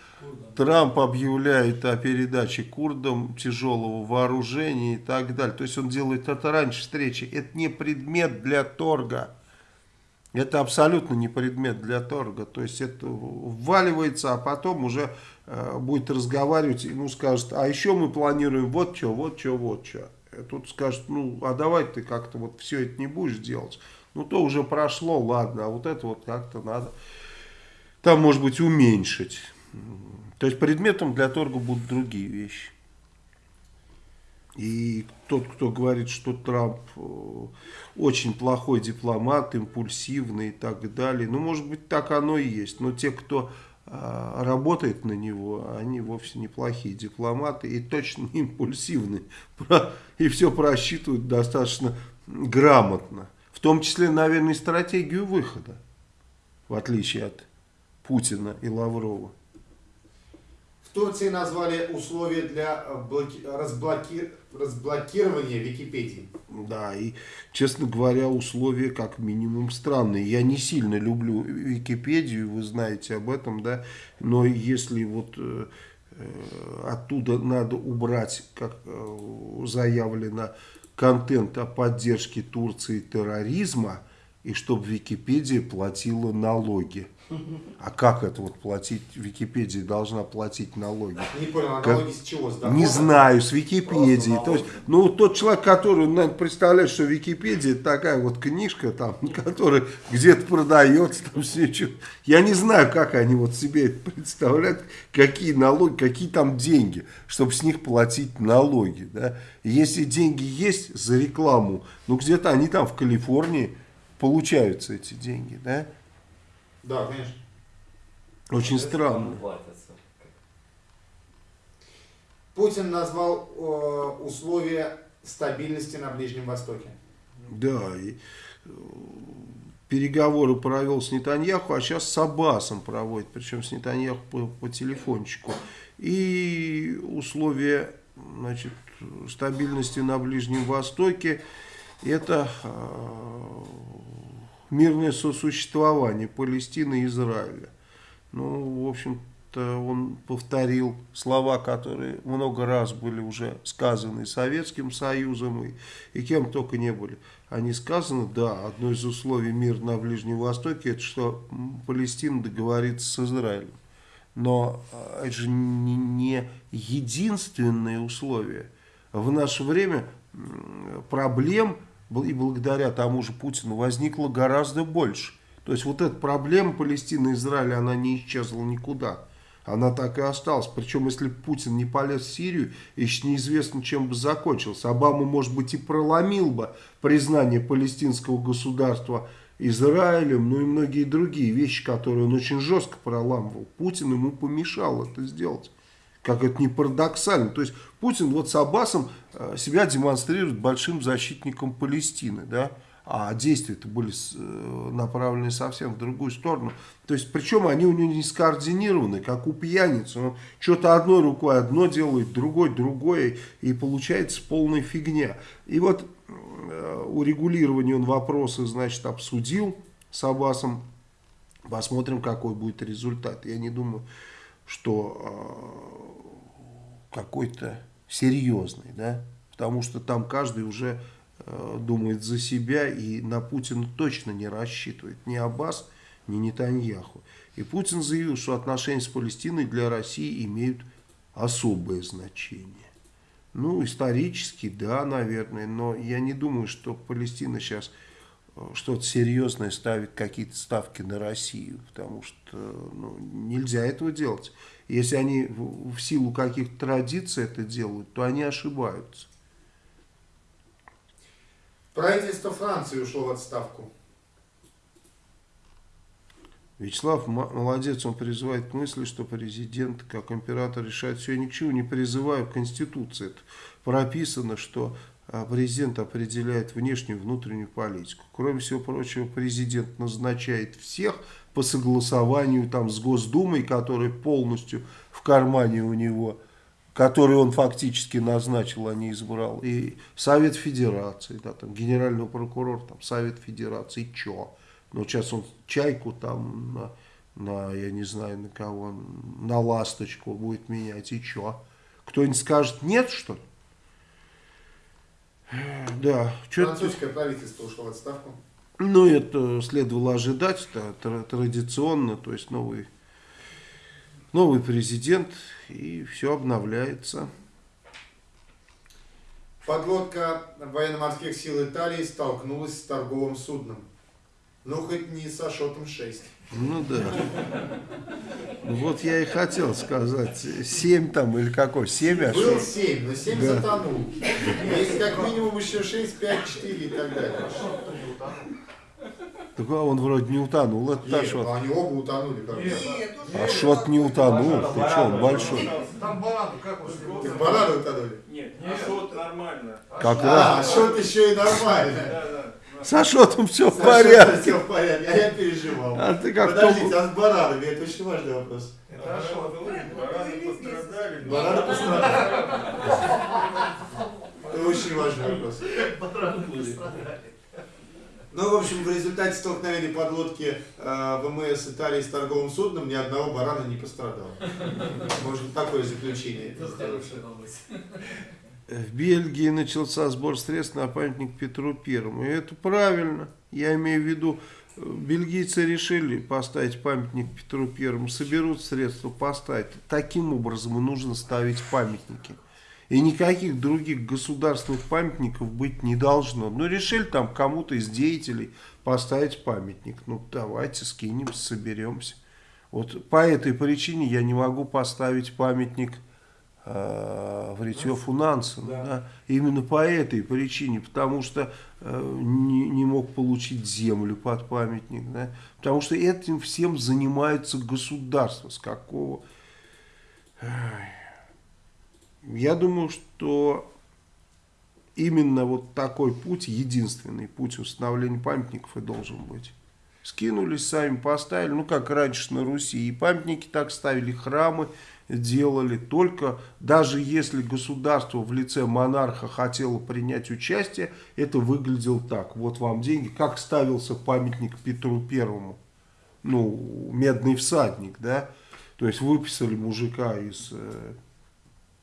Трамп объявляет о передаче курдам тяжелого вооружения и так далее. То есть он делает это раньше встречи. Это не предмет для торга. Это абсолютно не предмет для торга. То есть это вваливается, а потом уже э, будет разговаривать, ему скажет, а еще мы планируем вот что, вот что, вот что. Тут скажет, ну, а давай ты как-то вот все это не будешь делать. Ну, то уже прошло, ладно, а вот это вот как-то надо, там, может быть, уменьшить. То есть предметом для торга будут другие вещи. И тот, кто говорит, что Трамп э, очень плохой дипломат, импульсивный и так далее, ну, может быть, так оно и есть. Но те, кто работает на него, они вовсе неплохие дипломаты и точно не импульсивные. И все просчитывают достаточно грамотно. В том числе, наверное, стратегию выхода, в отличие от Путина и Лаврова. Турции назвали условия для э, блоки... разблоки... разблокирования Википедии. Да, и, честно говоря, условия как минимум странные. Я не сильно люблю Википедию, вы знаете об этом, да, но если вот э, э оттуда надо убрать, как заявлено, контент о поддержке Турции терроризма, и чтобы Википедия платила налоги. А как это вот платить? Википедия должна платить налоги. Не понял, а налоги как? с чего? С Не знаю, с Википедии. То есть, ну, тот человек, который, наверное, представляет, что Википедия это такая вот книжка, там, которая где-то продается, там все что. Я не знаю, как они вот себе это представляют, какие налоги, какие там деньги, чтобы с них платить налоги. Да? Если деньги есть за рекламу, ну, где-то они там в Калифорнии получаются эти деньги, да? Да, конечно. Очень странно. Путин назвал э, условия стабильности на Ближнем Востоке. Да, и э, переговоры провел с Нетаньяху, а сейчас с Аббасом проводит, причем с Нетаньяху по, по телефончику. И условия значит, стабильности на Ближнем Востоке это э, мирное сосуществование Палестины и Израиля. Ну, в общем-то, он повторил слова, которые много раз были уже сказаны Советским Союзом и, и кем только не были. Они сказаны, да, одно из условий мира на Ближнем Востоке, это что Палестина договорится с Израилем. Но а, это же не, не единственное условие. В наше время проблем и благодаря тому же Путину возникло гораздо больше. То есть вот эта проблема Палестины и Израиля, она не исчезла никуда. Она так и осталась. Причем, если Путин не полез в Сирию, еще неизвестно, чем бы закончился. Обама, может быть, и проломил бы признание палестинского государства Израилем, ну и многие другие вещи, которые он очень жестко проламывал. Путин ему помешал это сделать как это не парадоксально. То есть Путин вот с Аббасом э, себя демонстрирует большим защитником Палестины, да, а действия-то были э, направлены совсем в другую сторону. То есть, причем они у него не скоординированы, как у пьяницы. Он что-то одной рукой одно делает, другой другое, и получается полная фигня. И вот э, урегулирование он вопросы, значит, обсудил с Аббасом. Посмотрим, какой будет результат. Я не думаю, что какой-то серьезный, да, потому что там каждый уже э, думает за себя и на Путина точно не рассчитывает, ни Аббас, ни Нетаньяху. И Путин заявил, что отношения с Палестиной для России имеют особое значение. Ну, исторически, да, наверное, но я не думаю, что Палестина сейчас э, что-то серьезное ставит какие-то ставки на Россию, потому что ну, нельзя этого делать. Если они в силу каких-то традиций это делают, то они ошибаются. Правительство Франции ушло в отставку. Вячеслав молодец, он призывает к мысли, что президент, как император, решает все. Я ни к чему не призываю. В Конституции это прописано, что а, президент определяет внешнюю и внутреннюю политику. Кроме всего прочего, президент назначает всех по согласованию там, с Госдумой, который полностью в кармане у него, который он фактически назначил, а не избрал. И Совет Федерации, да, там, генеральный прокурор, там, Совет Федерации, чё? Но сейчас он чайку там на, на, я не знаю на кого, на ласточку будет менять. И что? Кто-нибудь скажет нет, что ли? Да. Французское правительство ушло в отставку. Ну, это следовало ожидать, это тра- традиционно, то есть новый, новый президент, и все обновляется. Подлодка военно-морских сил Италии столкнулась с торговым судном. Ну, хоть не с Ашотом 6. Ну да. Ну, Вот я и хотел сказать, 7 там или какой, 7 аж? Был 7, но 7 Да. затонул. Есть как минимум еще 6, 5, 4 и так далее. Так а он вроде не утонул, это Нет, они оба утонули. Как бы. Нет, уже Ашот не утонул, ты что, он большой. Там барану как он Так бараны утонули. Нет, не шот нормально. Как А, раз. Ашот еще и нормально. Да, да. С Ашотом все в порядке. Все в порядке, а я переживал. А ты как Подождите, Том- а с баранами? Это очень важный вопрос. Это шот. Бараны пострадали. Бараны пострадали. Это очень важный вопрос. Ну, в общем, в результате столкновения подлодки э, ВМС Италии с торговым судном ни одного барана не пострадало. Может, такое заключение. Это хорошая новость. В Бельгии начался сбор средств на памятник Петру Первому. И это правильно. Я имею в виду, э, бельгийцы решили поставить памятник Петру Первому, соберут средства поставить. Таким образом нужно ставить памятники. И никаких других государственных памятников быть не должно. Ну, решили там кому-то из деятелей поставить памятник. Ну, давайте скинемся, соберемся. Вот по этой причине я не могу поставить памятник э, Фритьёфу Нансену. Да. Именно по этой причине, потому что э, не, не мог получить землю под памятник. Да. Потому что этим всем занимается государство. С какого... Я думаю, что именно вот такой путь, единственный путь установления памятников и должен быть. Скинулись, сами поставили, ну как раньше на Руси, и памятники так ставили, храмы делали, только даже если государство в лице монарха хотело принять участие, это выглядело так, вот вам деньги, как ставился памятник Петру Первому, ну, медный всадник, да, то есть выписали мужика из э,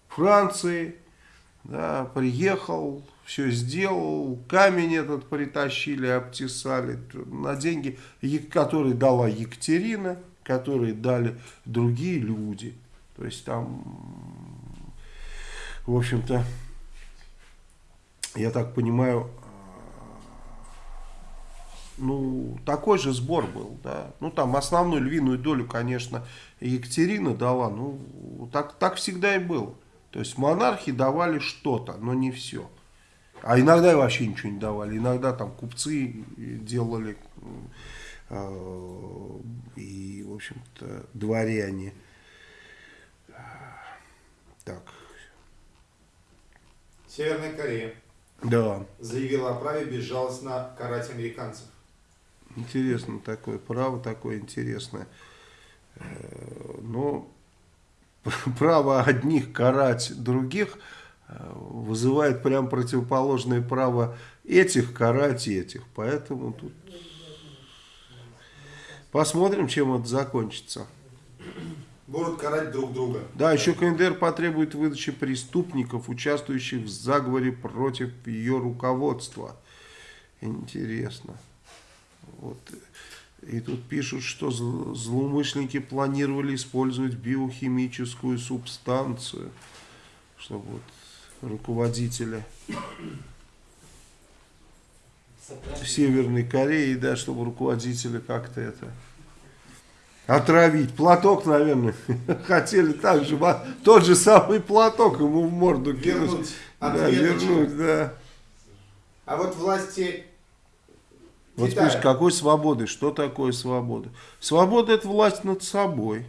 Франции, да, приехал, все сделал, камень этот притащили, обтесали на деньги, которые дала Екатерина, которые дали другие люди. То есть там, в общем-то, я так понимаю, ну, такой же сбор был, да. Ну, там основную львиную долю, конечно, Екатерина дала, ну, так, так всегда и было. То есть монархи давали что-то, но не все. А иногда и вообще ничего не давали. Иногда там купцы делали э, и, в общем-то, дворяне. Так, Северная Корея да, заявила о праве безжалостно карать американцев. интересно такое право, такое интересное. Э, Но право одних карать других э, вызывает прям противоположное право этих карать этих. Поэтому тут посмотрим, чем это закончится. Будут карать друг друга. Да, еще КНДР потребует выдачи преступников, участвующих в заговоре против ее руководства. Интересно. Вот. И тут пишут, что зл- злоумышленники планировали использовать биохимическую субстанцию, чтобы вот руководителя Северной Кореи, да, чтобы руководителя как-то это отравить. Платок, наверное, хотели так же, тот же самый платок ему в морду кинуть. Вернуть Да, вернуть, да. А вот власти Вот Китая. какой свободы? Что такое свобода? Свобода это власть над собой.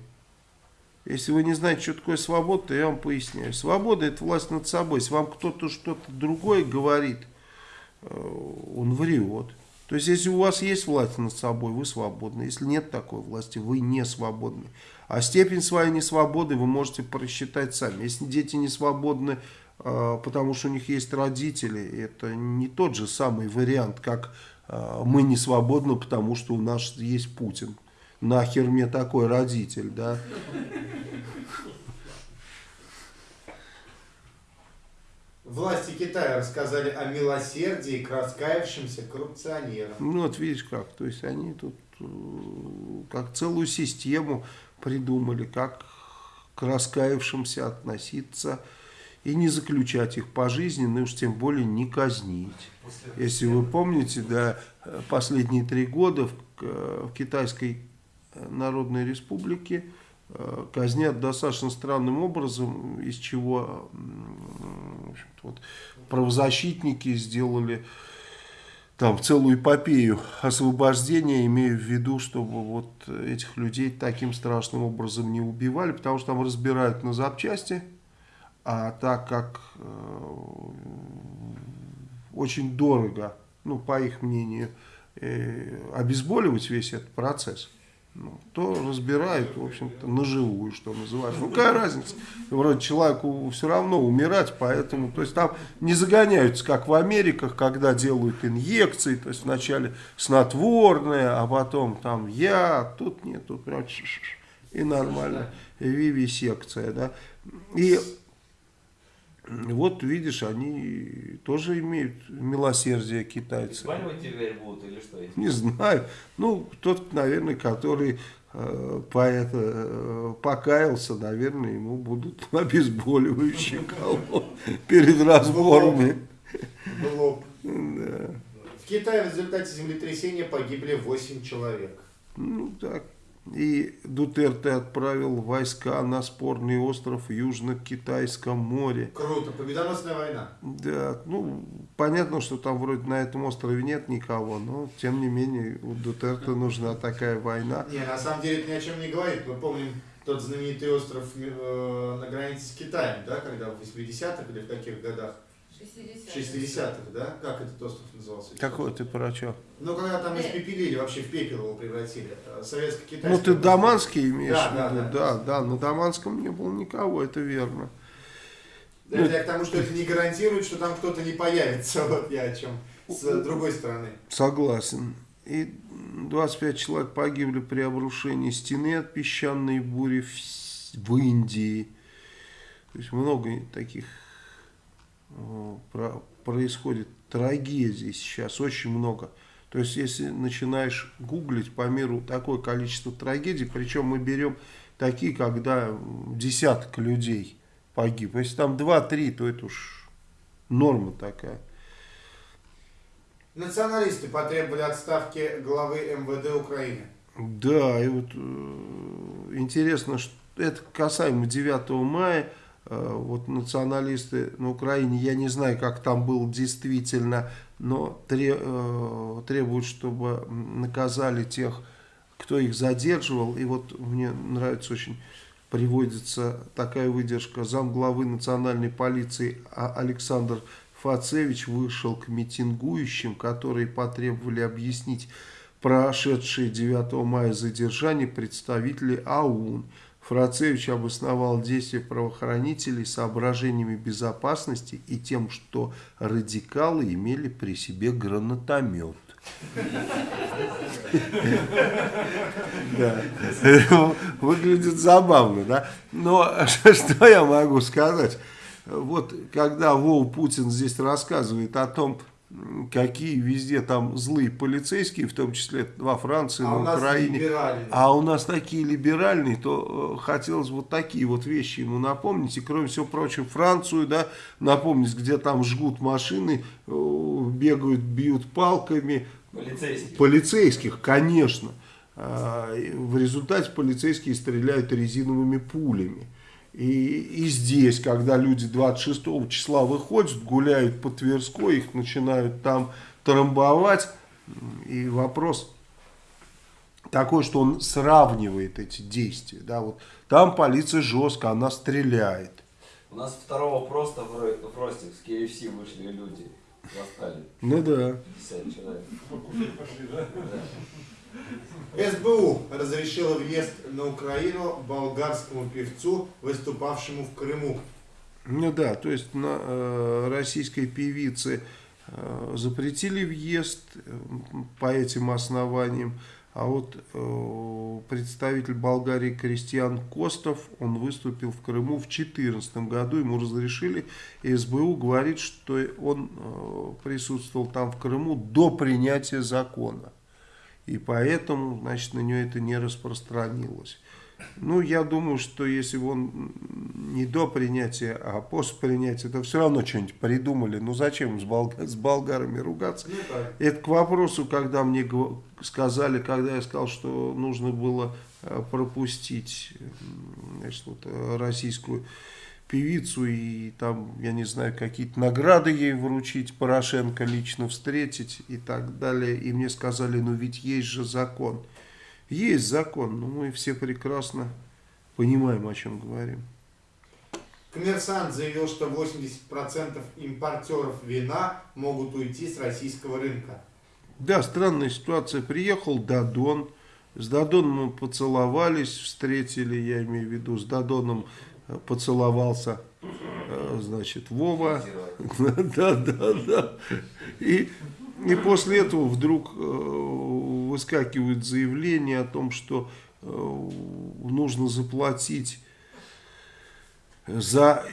Если вы не знаете, что такое свобода, то я вам поясняю. Свобода это власть над собой. Если вам кто-то что-то другое говорит, э, он врет. То есть, если у вас есть власть над собой, вы свободны. Если нет такой власти, вы не свободны. А степень своей несвободы вы можете просчитать сами. Если дети не свободны, э, потому что у них есть родители, это не тот же самый вариант, как э, мы не свободны, потому что у нас есть Путин. Нахер мне такой родитель, да? Власти Китая рассказали о милосердии к раскаявшимся коррупционерам. Ну вот видишь как, то есть они тут э, как целую систему придумали, как к раскаявшимся относиться и не заключать их пожизненно, и уж тем более не казнить. Если вы помните, да, последние три года в, в Китайской Народной Республике э, казнят достаточно странным образом, из чего вот, правозащитники сделали там целую эпопею освобождения, имея в виду, чтобы вот этих людей таким страшным образом не убивали, потому что там разбирают на запчасти, а так как э, очень дорого, ну, по их мнению, э, обезболивать весь этот процесс, ну, то разбирают, в общем-то, наживую, что называется. Ну, какая разница? Вроде человеку все равно умирать, поэтому, то есть там не загоняются, как в Америках, когда делают инъекции, то есть вначале снотворное, а потом там я, тут нет, тут прям и нормально, вивисекция, да. И вот, видишь, они тоже имеют милосердие китайцы. Испанивать теперь будут или что? Не знаю. Ну, тот, наверное, который э, по это, э, покаялся, наверное, ему будут обезболивающие колоть перед разборами. В Китае в результате землетрясения погибли 8 человек. Ну, так. И Дутерте отправил войска на спорный остров в Южно-Китайском море. Круто, победоносная война. Да, ну, понятно, что там вроде на этом острове нет никого, но, тем не менее, у Дутерте нужна такая война. Не, на самом деле это ни о чем не говорит. Мы помним тот знаменитый остров э, на границе с Китаем, да, когда в 80-х или в каких годах? 60 В 60-х, да? Как этот остров назывался? Какой ты про что? Ну, когда там испепелили, вообще в пепел его превратили. Э, Советско-китайский. Ну, ты. Даманский имеешь Да, в да, виду? да. Да, да, на Даманском не было никого, это верно. Это я к тому, что это не гарантирует, что там кто-то не появится. Вот я о чем. С другой стороны. Согласен. И 25 человек погибли при обрушении стены от песчаной бури в, в Индии. То есть много таких э, происходит трагедий сейчас, очень много. То есть если начинаешь гуглить по миру такое количество трагедий, причем мы берем такие, когда десяток людей погиб. Если там 2-3, то это уж норма такая. Националисты потребовали отставки главы МВД Украины. Да, и вот э, интересно, что это касаемо 9 мая, э, вот националисты на Украине, я не знаю, как там было действительно, но э, требуют, чтобы наказали тех, кто их задерживал. И вот мне нравится очень, приводится такая выдержка. Замглавы национальной полиции А- Александр Фацевич вышел к митингующим, которые потребовали объяснить прошедшие 9 мая задержание представителей АУН. Фрацевич обосновал действия правоохранителей соображениями безопасности и тем, что радикалы имели при себе гранатомет. Выглядит забавно, да? Но что я могу сказать? Вот когда Вол Путин здесь рассказывает о том, какие везде там злые полицейские, в том числе во Франции, А на Украине, а у нас такие либеральные, то э, хотелось вот такие вот вещи ему напомнить. И кроме всего прочего, Францию, да, напомнить, где там жгут машины, э, бегают, бьют палками. Полицейских. Полицейских, конечно. А, В результате полицейские стреляют резиновыми пулями. И, и здесь, когда люди 26 числа выходят, гуляют по Тверской, их начинают там трамбовать. И вопрос такой, что он сравнивает эти действия. Да, вот там полиция жестко, она стреляет. У нас второго просто в, Ро- в Ростик с KFC вышли люди. Восстали. Ну да. 50 человек. СБУ разрешила въезд на Украину болгарскому певцу, выступавшему в Крыму. Ну да, то есть на э, российской певице э, запретили въезд э, по этим основаниям. А вот э, представитель Болгарии Кристиан Костов, он выступил в Крыму в 2014 году, ему разрешили, и СБУ говорит, что он э, присутствовал там в Крыму до принятия закона. И поэтому, значит, на нее это не распространилось. Ну, я думаю, что если бы он не до принятия, а после принятия, то все равно что-нибудь придумали. Ну, зачем с, бол с болгарами ругаться? Ну. Это к вопросу, когда мне сказали, когда я сказал, что нужно было э, пропустить значит, вот, э, российскую певицу и там, я не знаю, какие-то награды ей вручить, Порошенко лично встретить и так далее. И мне сказали, ну ведь есть же закон. Есть закон, но мы все прекрасно понимаем, о чем говорим. Коммерсант заявил, что 80% импортеров вина могут уйти с российского рынка. Да, странная ситуация. Приехал Дадон. С Дадоном мы поцеловались, встретили, я имею в виду, с Дадоном поцеловался, э, значит, Вова. Да, да, да. И, и после этого вдруг э, выскакивает заявление о том, что э, нужно заплатить за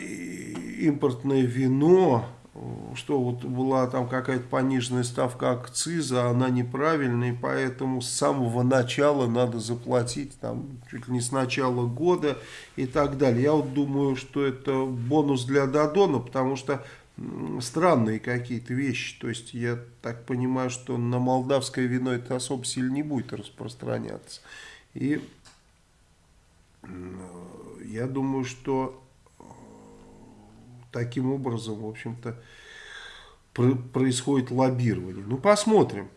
импортное вино, что вот была там какая-то пониженная ставка акциза, она неправильная, и поэтому с самого начала надо заплатить, там, чуть ли не с начала года и так далее. Я вот думаю, что это бонус для Дадона, потому что странные какие-то вещи. То есть я так понимаю, что на молдавское вино это особо сильно не будет распространяться. И м, я думаю, что э, таким образом, в общем-то, про- происходит лоббирование. Ну, посмотрим.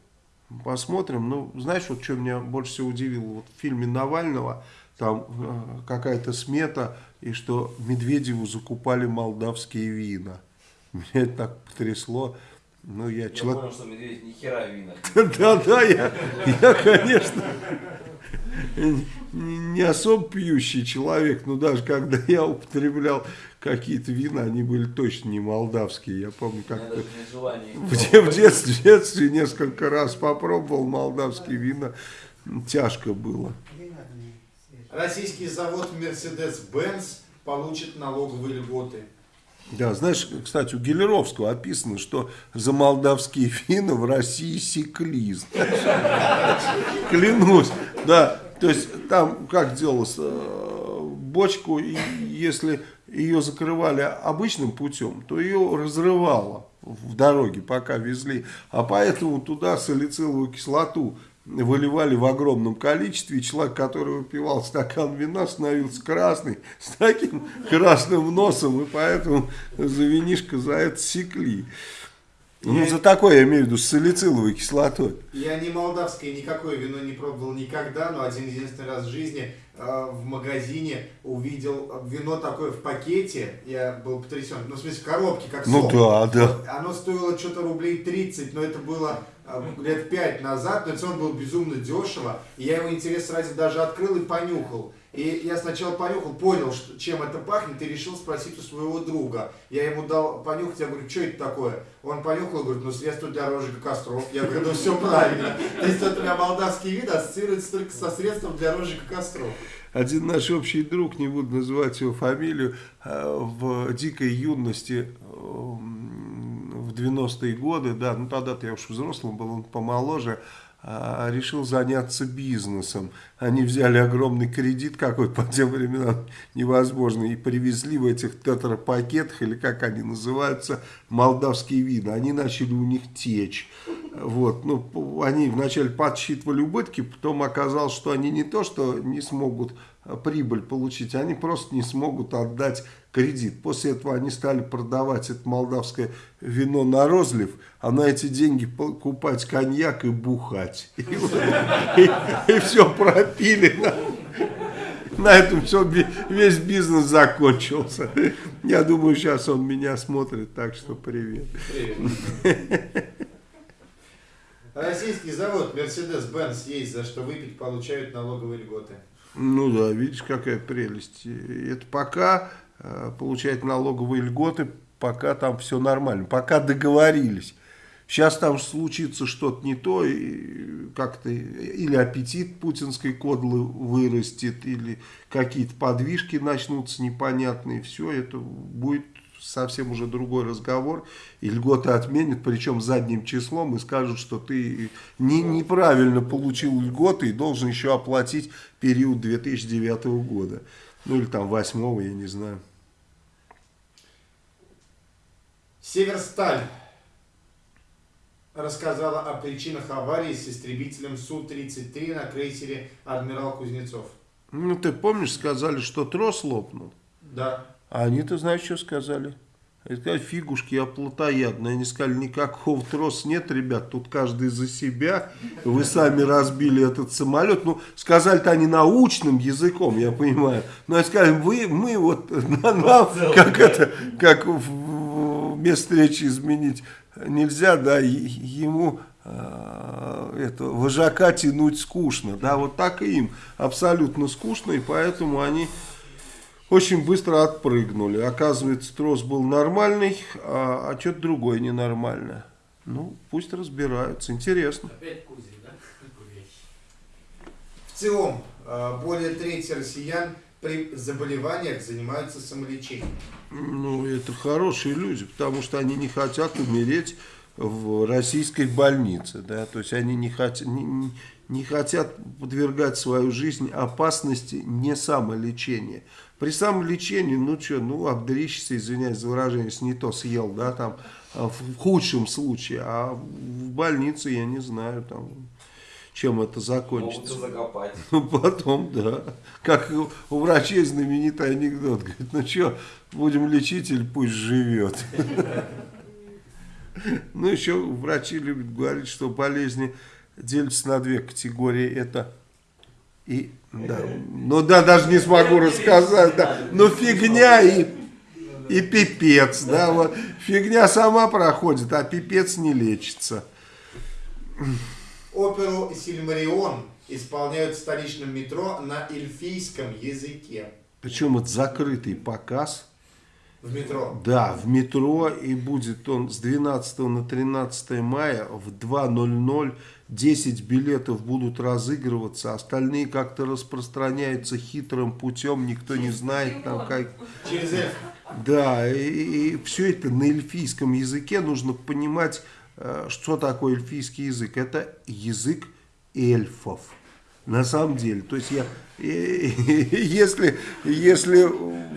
Посмотрим. Ну, знаешь, вот что меня больше всего удивило? Вот в фильме Навального там э, какая-то смета, и что Медведеву закупали молдавские вина. Меня это так потрясло. Ну, я Я человек... понял, что медведь ни хера в винах. Да, да, я, я, конечно, не не особо пьющий человек, но даже когда я употреблял какие-то вина, они были точно не молдавские. Я помню, как в, в детстве, в детстве несколько раз попробовал молдавские вина, тяжко было. Российский завод Mercedes-Benz получит налоговые льготы. Да, знаешь, кстати, у Гелеровского описано, что за молдавские вина в России секли. Клянусь, да. То есть там как делалось, э, бочку, если ее закрывали обычным путем, то ее разрывало в дороге, пока везли. А поэтому туда салициловую кислоту выливали в огромном количестве, и человек, который выпивал стакан вина, становился красный, с таким красным носом, и поэтому за винишко за это секли. Ну, за такое я имею в виду, с салициловой кислотой. Я не молдавское никакое вино не пробовал никогда, но один единственный раз в жизни э, в магазине увидел вино такое в пакете. Я был потрясен. Ну, в смысле, в коробке, как Ну сок. да, да. Оно стоило что-то рублей 30, но это было лет 5 назад, но это он был безумно дешево. И я его интерес ради даже открыл и понюхал. И я сначала понюхал, понял, что, чем это пахнет, и решил спросить у своего друга. Я ему дал понюхать, я говорю, что это такое? Он понюхал говорит, ну средство для розжига костров. Я говорю, ну все правильно. То есть вот у меня молдавский вид ассоциируется только со средством для розжига костров. Один наш общий друг, не буду называть его фамилию, э, в дикой юности, э, в 90-е годы, да, ну тогда-то я уж взрослым был, он помоложе, а, решил заняться бизнесом. Они взяли огромный кредит какой по тем временам невозможно и привезли в этих тетрапакетах, или как они называются, молдавские вина. Они начали у них течь. Вот, ну, они вначале подсчитывали убытки, потом оказалось, что они не то, что не смогут прибыль получить, они просто не смогут отдать кредит. После этого они стали продавать это молдавское вино на розлив, а на эти деньги покупать коньяк и бухать. И, все пропили. На, на этом все, весь бизнес закончился. Я думаю, сейчас он меня смотрит, так что привет. Привет. Российский завод Mercedes-Benz есть за что выпить, получают налоговые льготы. Ну да, видишь, какая прелесть. Это пока э, получает налоговые льготы, пока там все нормально, пока договорились. Сейчас там случится что-то не то, и как-то или аппетит путинской кодлы вырастет, или какие-то подвижки начнутся непонятные. Все это будет совсем уже другой разговор, и льготы отменят, причем задним числом, и скажут, что ты не, неправильно получил льготы и должен еще оплатить период 2009 года. Ну или там 8 я не знаю. Северсталь рассказала о причинах аварии с истребителем Су-33 на крейсере «Адмирал Кузнецов». Ну, ты помнишь, сказали, что трос лопнул? Да. А они-то знаешь, что сказали? Они сказали, фигушки, я плотоядный. Они сказали, никакого троса нет, ребят, тут каждый за себя. Вы сами разбили этот самолет. Ну, сказали-то они научным языком, я понимаю. Но они сказали, вы, мы вот, на, нам, как это, как в, вместо речи изменить нельзя, да, ему э, это, вожака тянуть скучно. Да, вот так и им абсолютно скучно, и поэтому они очень быстро отпрыгнули. Оказывается, трос был нормальный, а, а что-то другое ненормальное. Ну, пусть разбираются. Интересно. Опять Кузин, да? В целом, э, более трети россиян при заболеваниях занимаются самолечением. Ну, это хорошие люди, потому что они не хотят умереть в российской больнице, да, то есть они не хотят, не, не хотят подвергать свою жизнь опасности не самолечения. При самолечении, ну что, ну обдрищешься, извиняюсь за выражение, если не то съел, да, там, а, в худшем случае, а в больнице я не знаю, там, чем это закончится. Могут закопать. Потом, да. Как у врачей знаменитый анекдот. Говорит, ну что, будем лечить или пусть живет. Ну, еще врачи любят говорить, что болезни делятся на две категории. Это и, да, ну да, даже не смогу рассказать, да. Ну, фигня и, и пипец, да, вот. Фигня сама проходит, а пипец не лечится. Оперу «Сильмарион» исполняют в столичном метро на эльфийском языке. Причем это закрытый показ. В метро. Да, в метро, и будет он с 12 на 13 мая в 2.00. 10 билетов будут разыгрываться, остальные как-то распространяются хитрым путем, никто не знает там как... Через. Да, и, и все это на эльфийском языке, нужно понимать, э, что такое эльфийский язык. Это язык эльфов, на самом деле. То есть я если, если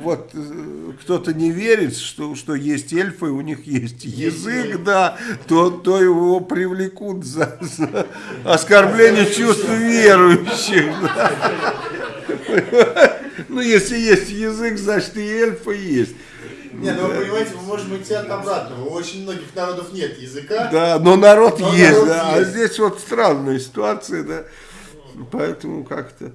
вот э, кто-то не верит, что, что есть эльфы, у них есть язык, да, то, то его привлекут за, за оскорбление чувств верующих. Да. Ну, если есть язык, значит и эльфы есть. Не, ну вы понимаете, вы можете идти от обратного. У очень многих народов нет языка. Да, но народ но есть, народ да. есть. А здесь вот странная ситуация, да. Поэтому как-то...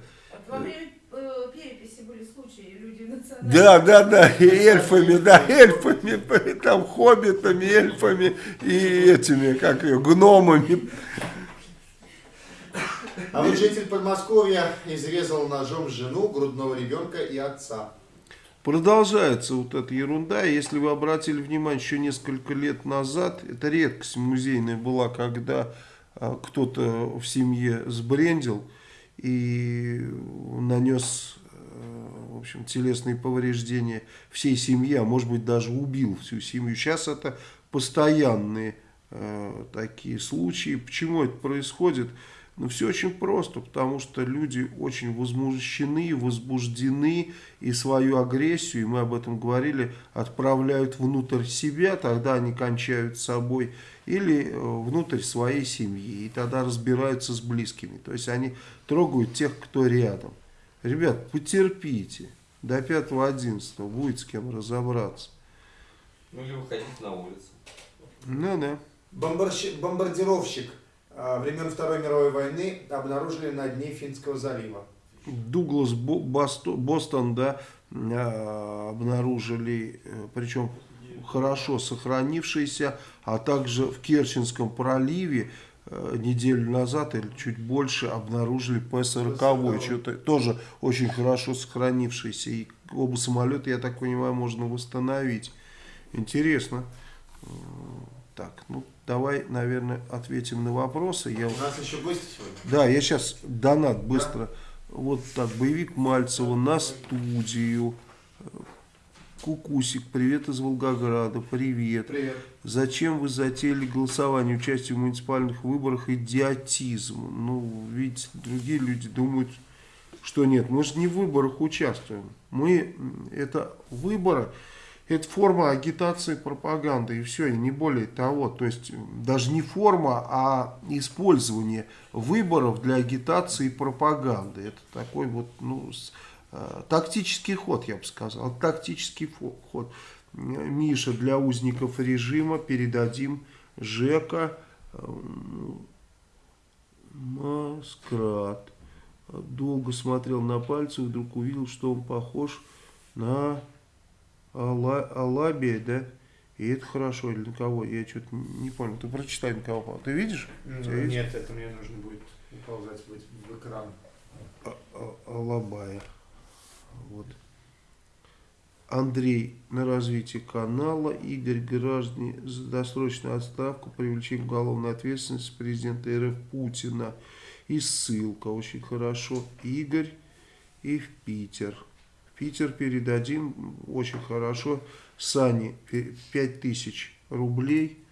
Во время э, переписи были случаи, люди национальные. Да, да, да, и эльфами, да, эльфами, там хоббитами, эльфами и этими, как ее, гномами. А вот житель Подмосковья изрезал ножом жену, грудного ребенка и отца. Продолжается вот эта ерунда. Если вы обратили внимание, еще несколько лет назад, это редкость музейная была, когда кто-то в семье сбрендил и нанес э, в общем, телесные повреждения всей семье, а может быть даже убил всю семью. Сейчас это постоянные э, такие случаи. Почему это происходит? Ну, все очень просто, потому что люди очень возмущены, возбуждены и свою агрессию, и мы об этом говорили, отправляют внутрь себя, тогда они кончают с собой, или э, внутрь своей семьи, и тогда разбираются с близкими. То есть они трогают тех, кто рядом. Ребят, потерпите, до 5-11 будет с кем разобраться. Ну или выходить на улицу. Ну да. Бомбарщи- Бомбардировщик времен Второй мировой войны обнаружили на дне Финского залива. Дуглас Бо- Босто- Бостон, да, а, обнаружили, э, причем хорошо сохранившийся, а также в Керченском проливе э, неделю назад или чуть больше обнаружили П-40, что-то тоже очень хорошо сохранившийся. И оба самолета, я так понимаю, можно восстановить. Интересно. Э, Так, ну давай, наверное, ответим на вопросы. Я... У нас еще гости сегодня. Да, я сейчас донат быстро. Вот так, боевик Мальцева на студию. Кукусик, привет из Волгограда, привет. Привет. Зачем вы затеяли голосование, участие в муниципальных выборах, идиотизм? Ну, видите, другие люди думают, что нет. Мы же не в выборах участвуем. Мы, это выборы, это форма агитации, пропаганды, и все, и не более того. То есть, даже не форма, а использование выборов для агитации и пропаганды. Это такой вот, ну, э, тактический ход, я бы сказал. Тактический ход. Миша, для узников режима передадим Жека Маскрат. Долго смотрел на пальцы, вдруг увидел, что он похож на Алабия, да? И это хорошо, или на кого? Я что-то не понял. Ты прочитай, на кого. Ты видишь? У тебя есть? Нет, это мне нужно будет уползать в, в экран. А- А- Алабая. Вот. Андрей на развитие канала. Игорь граждане за досрочную отставку, привлечение уголовной ответственности президента РФ Путина. И ссылка. Очень хорошо. Игорь и в Питер. Питер передадим. Очень хорошо. Сане 5000 рублей.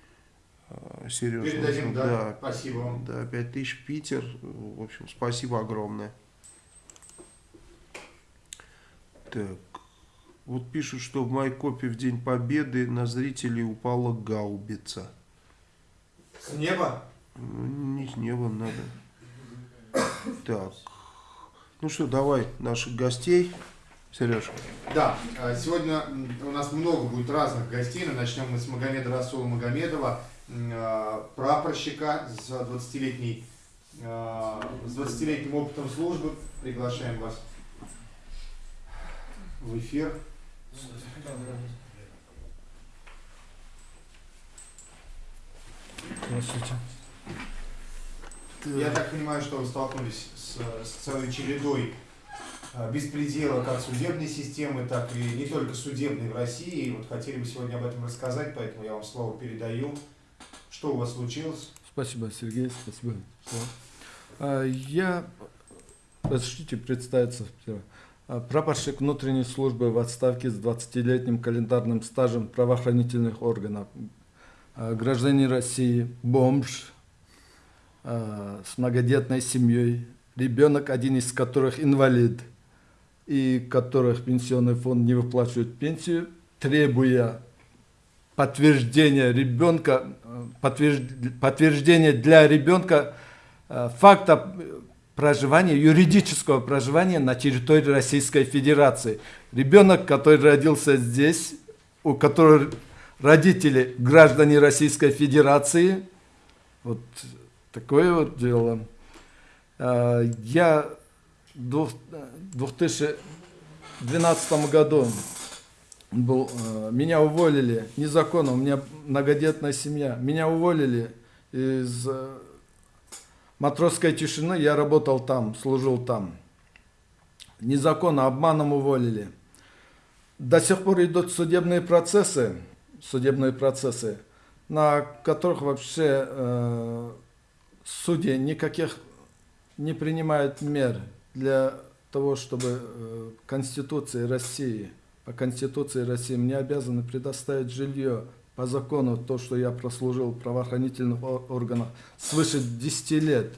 А, Сережа. Передадим, да. Спасибо вам. Да, 5000 Питер. В общем, спасибо огромное. Так. Вот пишут, что в Майкопе в День Победы на зрителей упала гаубица. С неба? Ну, не с неба надо. Так. Ну что, давай наших гостей. Сереж. Да, а, сегодня у нас много будет разных гостей. но Начнем мы с Магомеда Расула Магомедова, а, прапорщика с 20-летней а, с 20-летним опытом службы. Приглашаем вас в эфир. Здравствуйте. Я так понимаю, что вы столкнулись с, с целой чередой беспредела как судебной системы, так и не только судебной в России. Вот хотели бы сегодня об этом рассказать, поэтому я вам слово передаю. Что у вас случилось? Спасибо, Сергей, спасибо. А, Я, разрешите представиться. А, Прапорщик внутренней службы в отставке с 20-летним календарным стажем правоохранительных органов. А, Гражданин России, бомж, с многодетной семьей, ребенок, один из которых инвалид, и которых пенсионный фонд не выплачивает пенсию, требуя подтверждения ребенка, подтвержд- подтверждение для ребенка э, факта проживания, юридического проживания на территории Российской Федерации. Ребенок, который родился здесь, у которого родители граждане Российской Федерации, вот такое вот дело. Э, Я 2012 году был, э, меня уволили незаконно, у меня многодетная семья. Меня уволили из э, матросской тишины, я работал там, служил там. Незаконно, обманом уволили. До сих пор идут судебные процессы, судебные процессы, на которых вообще э, судьи никаких не принимают мер для того, чтобы э, Конституции России, по Конституции России мне обязаны предоставить жилье по закону, то, что я прослужил в правоохранительных органах свыше 10 лет.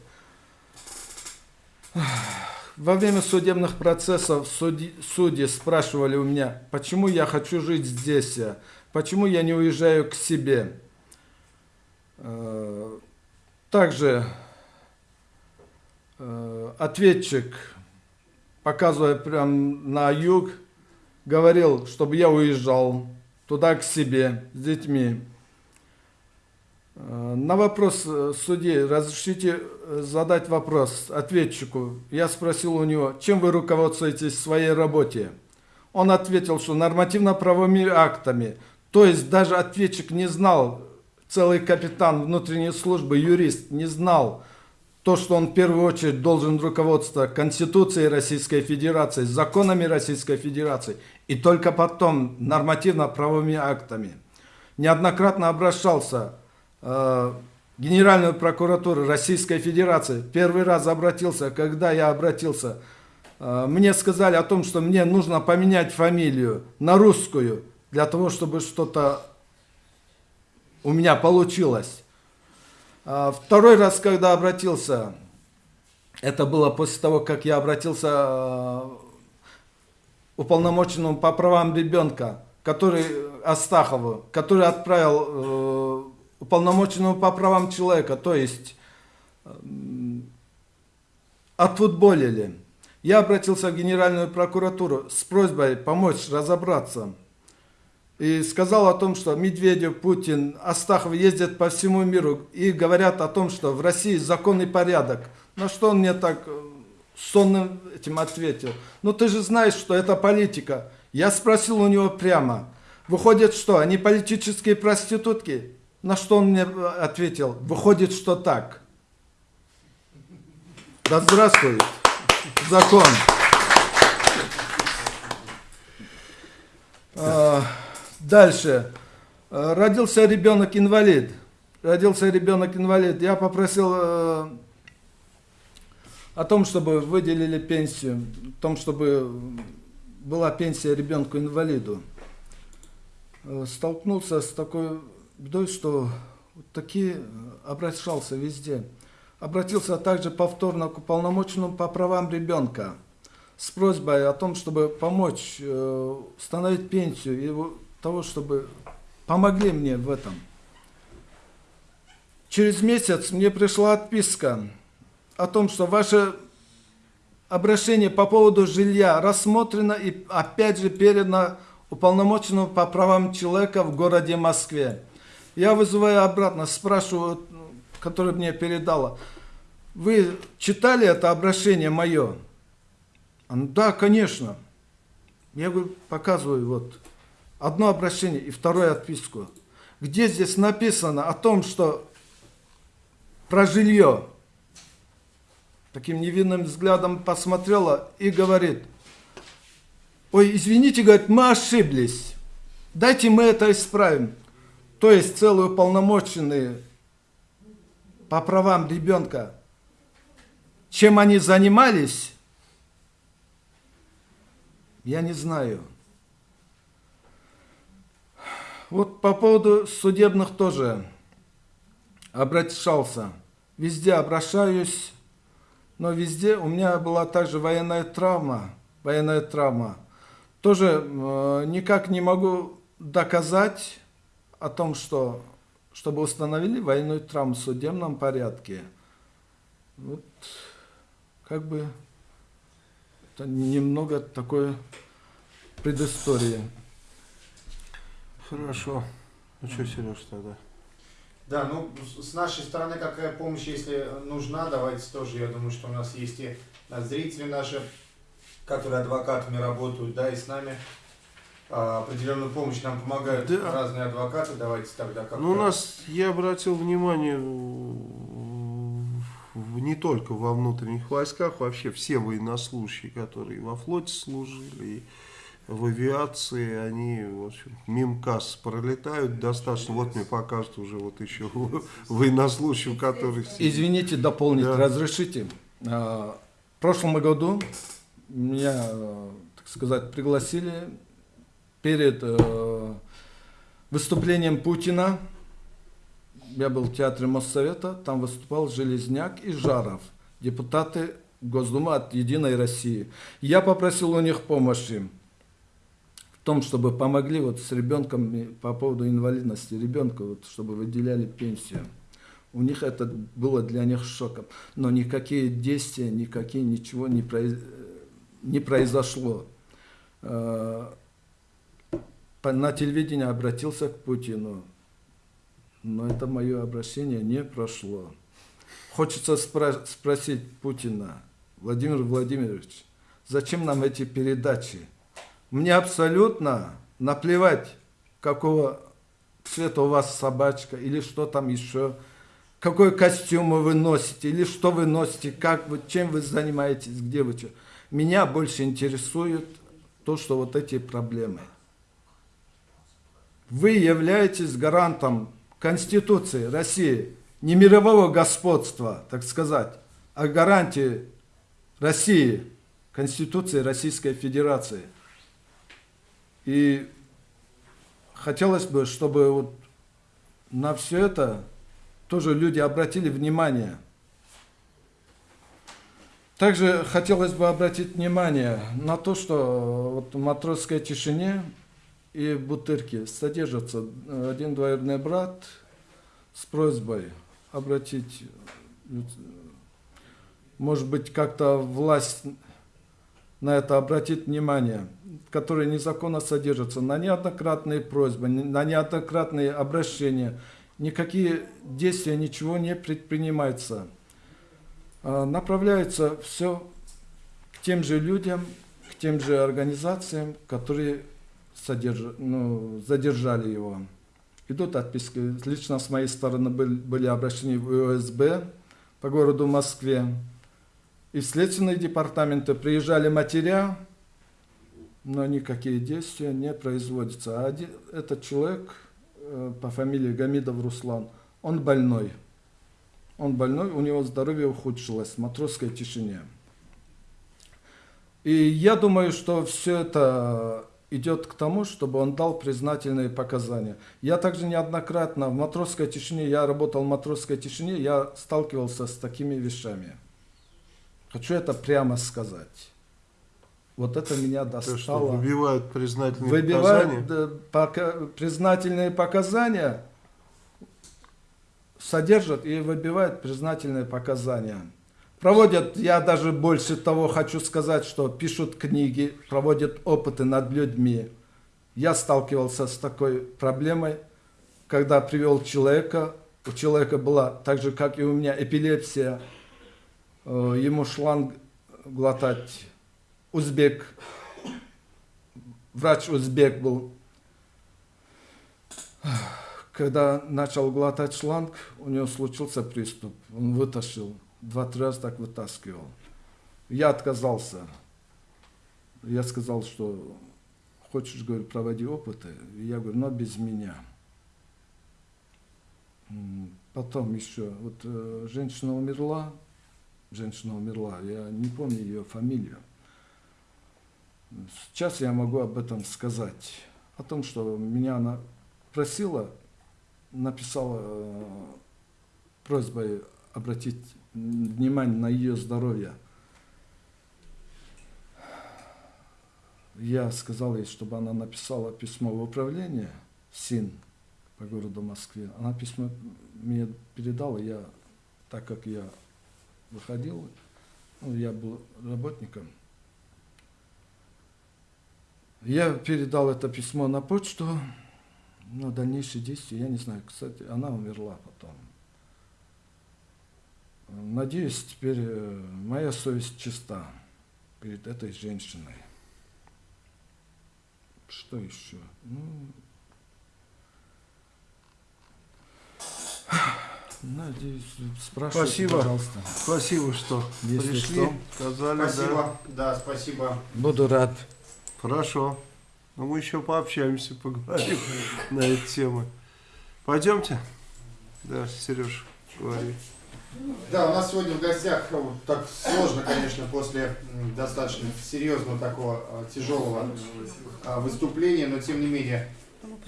Во время судебных процессов судьи, судьи спрашивали у меня, почему я хочу жить здесь, почему я не уезжаю к себе. Э, Также э, ответчик, показывая прям на юг, говорил, чтобы я уезжал туда к себе с детьми. Э, На вопрос э, судьи, разрешите э, задать вопрос ответчику. Я спросил у него, чем вы руководствуетесь в своей работе? Он ответил, что нормативно-правовыми актами. То есть даже ответчик не знал, целый капитан внутренней службы, юрист, не знал то, что он в первую очередь должен руководствоваться Конституцией Российской Федерации, законами Российской Федерации и только потом нормативно-правовыми актами. Неоднократно обращался э, Генеральную прокуратуру Российской Федерации. Первый раз обратился, когда я обратился, э, мне сказали о том, что мне нужно поменять фамилию на русскую, для того, чтобы что-то у меня получилось. А Второй раз, когда обратился, это было после того, как я обратился э, уполномоченному по правам ребенка, который Астахову, который отправил э, уполномоченному по правам человека, то есть э, отфутболили. Я обратился в Генеральную прокуратуру с просьбой помочь разобраться. И сказал о том, что Медведев, Путин, Астахов ездят по всему миру и говорят о том, что в России законный порядок. На что он мне так э, сонным этим ответил. Ну ты же знаешь, что это политика. Я спросил у него прямо. Выходит, что они политические проститутки? На что он мне ответил? Выходит, что так. Да здравствует закон. А, Дальше. А, Родился ребенок инвалид. Родился ребенок инвалид. Я попросил э, о том, чтобы выделили пенсию, о том, чтобы была пенсия ребенку инвалиду. Э, Столкнулся с такой бедой, что такие э, обращался везде. Обратился также повторно к уполномоченному по правам ребенка с просьбой о том, чтобы помочь э, установить пенсию и того, чтобы помогли мне в этом. Через месяц мне пришла отписка о том, что ваше обращение по поводу жилья рассмотрено и опять же передано уполномоченному по правам человека в городе Москве. Я вызываю обратно, спрашиваю, который мне передала, вы читали это обращение мое? Она, да, конечно. Я говорю, показываю вот одно обращение и вторую отписку. Где здесь написано о том, что про жилье? Таким невинным взглядом посмотрела и говорит, ой, извините, говорит, мы ошиблись. Дайте мы это исправим. То есть целые уполномоченные по правам ребенка, чем они занимались, я не знаю. Вот по поводу судебных тоже обращался. Везде обращаюсь, но везде у меня была также военная травма. Военная травма. Тоже э, никак не могу доказать о том, что чтобы установили военную травму в судебном порядке. Вот как бы это немного такое предыстория. Хорошо. Ну что, Сереж, тогда? Да, ну с нашей стороны какая помощь, если нужна, давайте тоже, я думаю, что у нас есть и а, зрители наши, которые адвокатами работают, да, и с нами а, определенную помощь нам помогают Да. разные адвокаты, давайте тогда как Ну, у нас, я обратил внимание, не только во внутренних войсках, вообще все военнослужащие, которые во флоте служили, и в авиации, они, в общем, мимо касс пролетают достаточно. Вот мне покажут уже вот еще военнослужащим, который... Извините, дополнить, Да. разрешите. А, В прошлом году меня, так сказать, пригласили перед э, выступлением Путина. Я был в театре Моссовета, там выступал Железняк и Жаров, депутаты Госдумы от Единой России. Я попросил у них помощи том, чтобы помогли вот с ребенком по поводу инвалидности ребенка, вот, чтобы выделяли пенсию. У них это было для них шоком. Но никакие действия, никакие ничего не, произ- не произошло. Э, На телевидении обратился к Путину, но это мое обращение не прошло. Хочется спра- спросить Путина, Владимир Владимирович, зачем нам эти передачи? Мне абсолютно наплевать, какого цвета у вас собачка или что там еще, какой костюм вы носите или что вы носите, как вы, чем вы занимаетесь, где вы. чё. Меня больше интересует то, что вот эти проблемы. Вы являетесь гарантом Конституции России, не мирового господства, так сказать, а гарантии России, Конституции Российской Федерации. И хотелось бы, чтобы вот на все это тоже люди обратили внимание. Также хотелось бы обратить внимание на то, что вот в матросской тишине и в Бутырке содержится один двоюродный брат с просьбой обратить, может быть, как-то власть на это обратит внимание, которые незаконно содержатся, на неоднократные просьбы, на неоднократные обращения, никакие действия, ничего не предпринимается. А, направляется все к тем же людям, к тем же организациям, которые содерж... ну, задержали его. Идут отписки. Лично с моей стороны были, обращения в УСБ по городу Москве. И следственные департаменты приезжали матеря, но никакие действия не производятся. А один, этот человек э, по фамилии Гамидов Руслан, он больной. Он больной, у него здоровье ухудшилось в матросской тишине. И я думаю, что все это идет к тому, чтобы он дал признательные показания. Я также неоднократно в матросской тишине, я работал в матросской тишине, я сталкивался с такими вещами. Хочу это прямо сказать. Вот это меня То, что достало. выбивают признательные Выбивают показания. пока- признательные показания, содержат и выбивают признательные показания. Проводят, я даже больше того хочу сказать, что пишут книги, проводят опыты над людьми. Я сталкивался с такой проблемой, когда привел человека, у человека была, так же как и у меня, эпилепсия, Э, ему шланг глотать узбек, врач узбек был. Когда начал глотать шланг, у него случился приступ. Он вытащил, два-три раза так вытаскивал. Я отказался. Я сказал, что хочешь, говорю, проводи опыты. Я говорю, но без меня. Потом еще, вот э, женщина умерла, женщина умерла, я не помню ее фамилию. Сейчас я могу об этом сказать. О том, что меня она просила, написала э, просьбой обратить внимание на ее здоровье. Я сказал ей, чтобы она написала письмо в управление СИН по городу Москве. Она письмо мне передала, я, так как я выходил, ну, я был работником. Я передал это письмо на почту, но дальнейшие действия, я не знаю, кстати, она умерла потом. Надеюсь, теперь э, моя совесть чиста перед этой женщиной. Что еще? Ну, надеюсь, спрашивайте, Спасибо. пожалуйста. Спасибо, что Если пришли, что. сказали, да. Спасибо. Да, спасибо. Буду рад. Хорошо. Но мы еще пообщаемся, поговорим на эти темы. Пойдемте? Да, Сереж, говори. Да, у нас сегодня в гостях вот так сложно, конечно, после достаточно серьезного такого э, тяжелого э, выступления, но тем не менее Ну,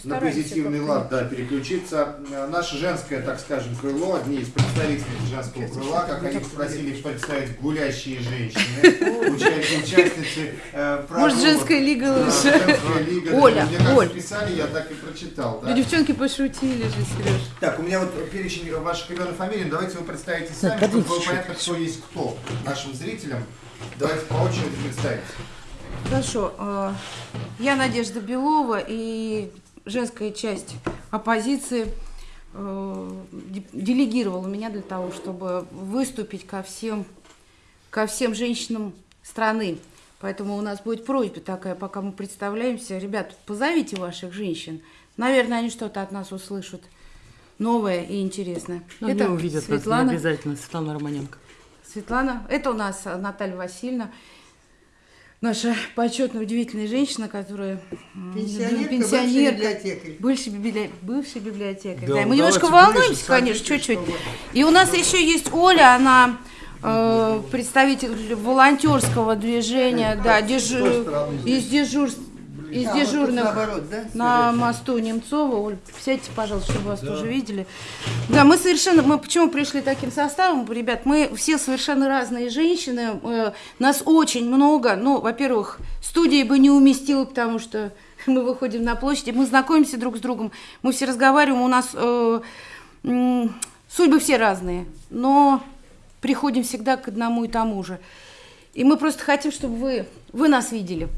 на позитивный лад, да, переключиться. Э, Наше женское, так скажем, крыло, одни из представителей женского крыла, как они просили представить гулящие женщины, уча- участницы э, Может, женская лига лучше? Оля, Мне как Оль. писали, я так и прочитал. Ну, Да. девчонки пошутили же, Сереж. Так, у меня вот перечень ваших имен и фамилий. Давайте вы представите сами, чтобы было понятно, кто есть кто нашим зрителям. Давайте по очереди представить. Хорошо. э, Я Надежда Белова и женская часть оппозиции э, де- делегировала меня для того, чтобы выступить ко всем, ко всем женщинам страны. Поэтому у нас будет просьба такая, пока мы представляемся. Ребят, позовите ваших женщин. Наверное, они что-то от нас услышат новое и интересное. Ну, Это увидят Светлана. обязательно, Светлана Романенко. Светлана, это у нас Наталья Васильевна. Наша почетная, удивительная женщина, которая Пенсионерка, пенсионерка, бывший библиотекарь. бывший, библи- бывший библиотекарь. Да, Да, мы немножко волнуемся, ближе, конечно, чуть-чуть. И у нас еще есть Оля, она э, представитель волонтерского движения, да, дежу- из дежурств, из А, вот наоборот, да? на мосту Немцова. Оль, сядьте, пожалуйста, чтобы вас тоже видели. Да, мы совершенно, мы почему пришли таким составом, ребят, мы все совершенно разные женщины, э, нас очень много, ну, во-первых, студии бы не уместила, потому что мы выходим на площади, мы знакомимся друг с другом, мы все разговариваем, у нас э, судьбы все разные, но приходим всегда к одному и тому же. И мы просто хотим, чтобы вы, вы нас видели.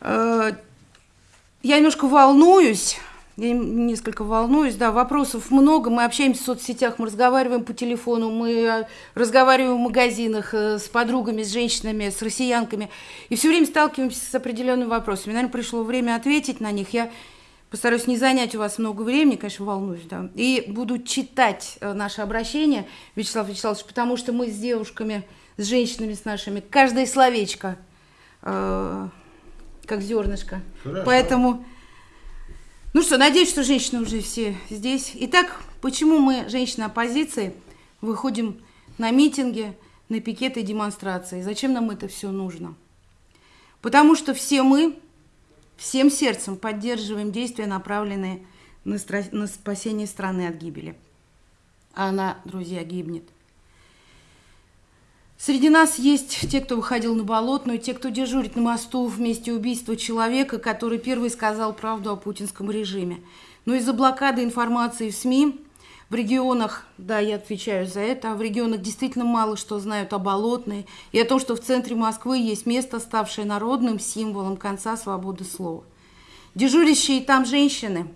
Э, Я немножко волнуюсь, я несколько волнуюсь, да, вопросов много, мы общаемся в соцсетях, мы разговариваем по телефону, мы э, разговариваем в магазинах э, с подругами, с женщинами, с россиянками, и все время сталкиваемся с определенными вопросами. Наверное, пришло время ответить на них. Я постараюсь не занять у вас много времени, конечно, волнуюсь, да, и буду читать наше обращение, Вячеслав Вячеславович, потому что мы с девушками, с женщинами, с нашими, каждое словечко э, как зернышко. Хорошо. Поэтому, ну что, надеюсь, что женщины уже все здесь. Итак, почему мы, женщины оппозиции, выходим на митинги, на пикеты и демонстрации? Зачем нам это все нужно? Потому что все мы всем сердцем поддерживаем действия, направленные на, на спасение страны от гибели. А она, друзья, гибнет. Среди нас есть те, кто выходил на болотную, те, кто дежурит на мосту в месте убийства человека, который первый сказал правду о путинском режиме. Но из-за блокады информации в СМИ в регионах, да, я отвечаю за это, а в регионах действительно мало что знают о болотной и о том, что в центре Москвы есть место, ставшее народным символом конца свободы слова. Дежурящие там женщины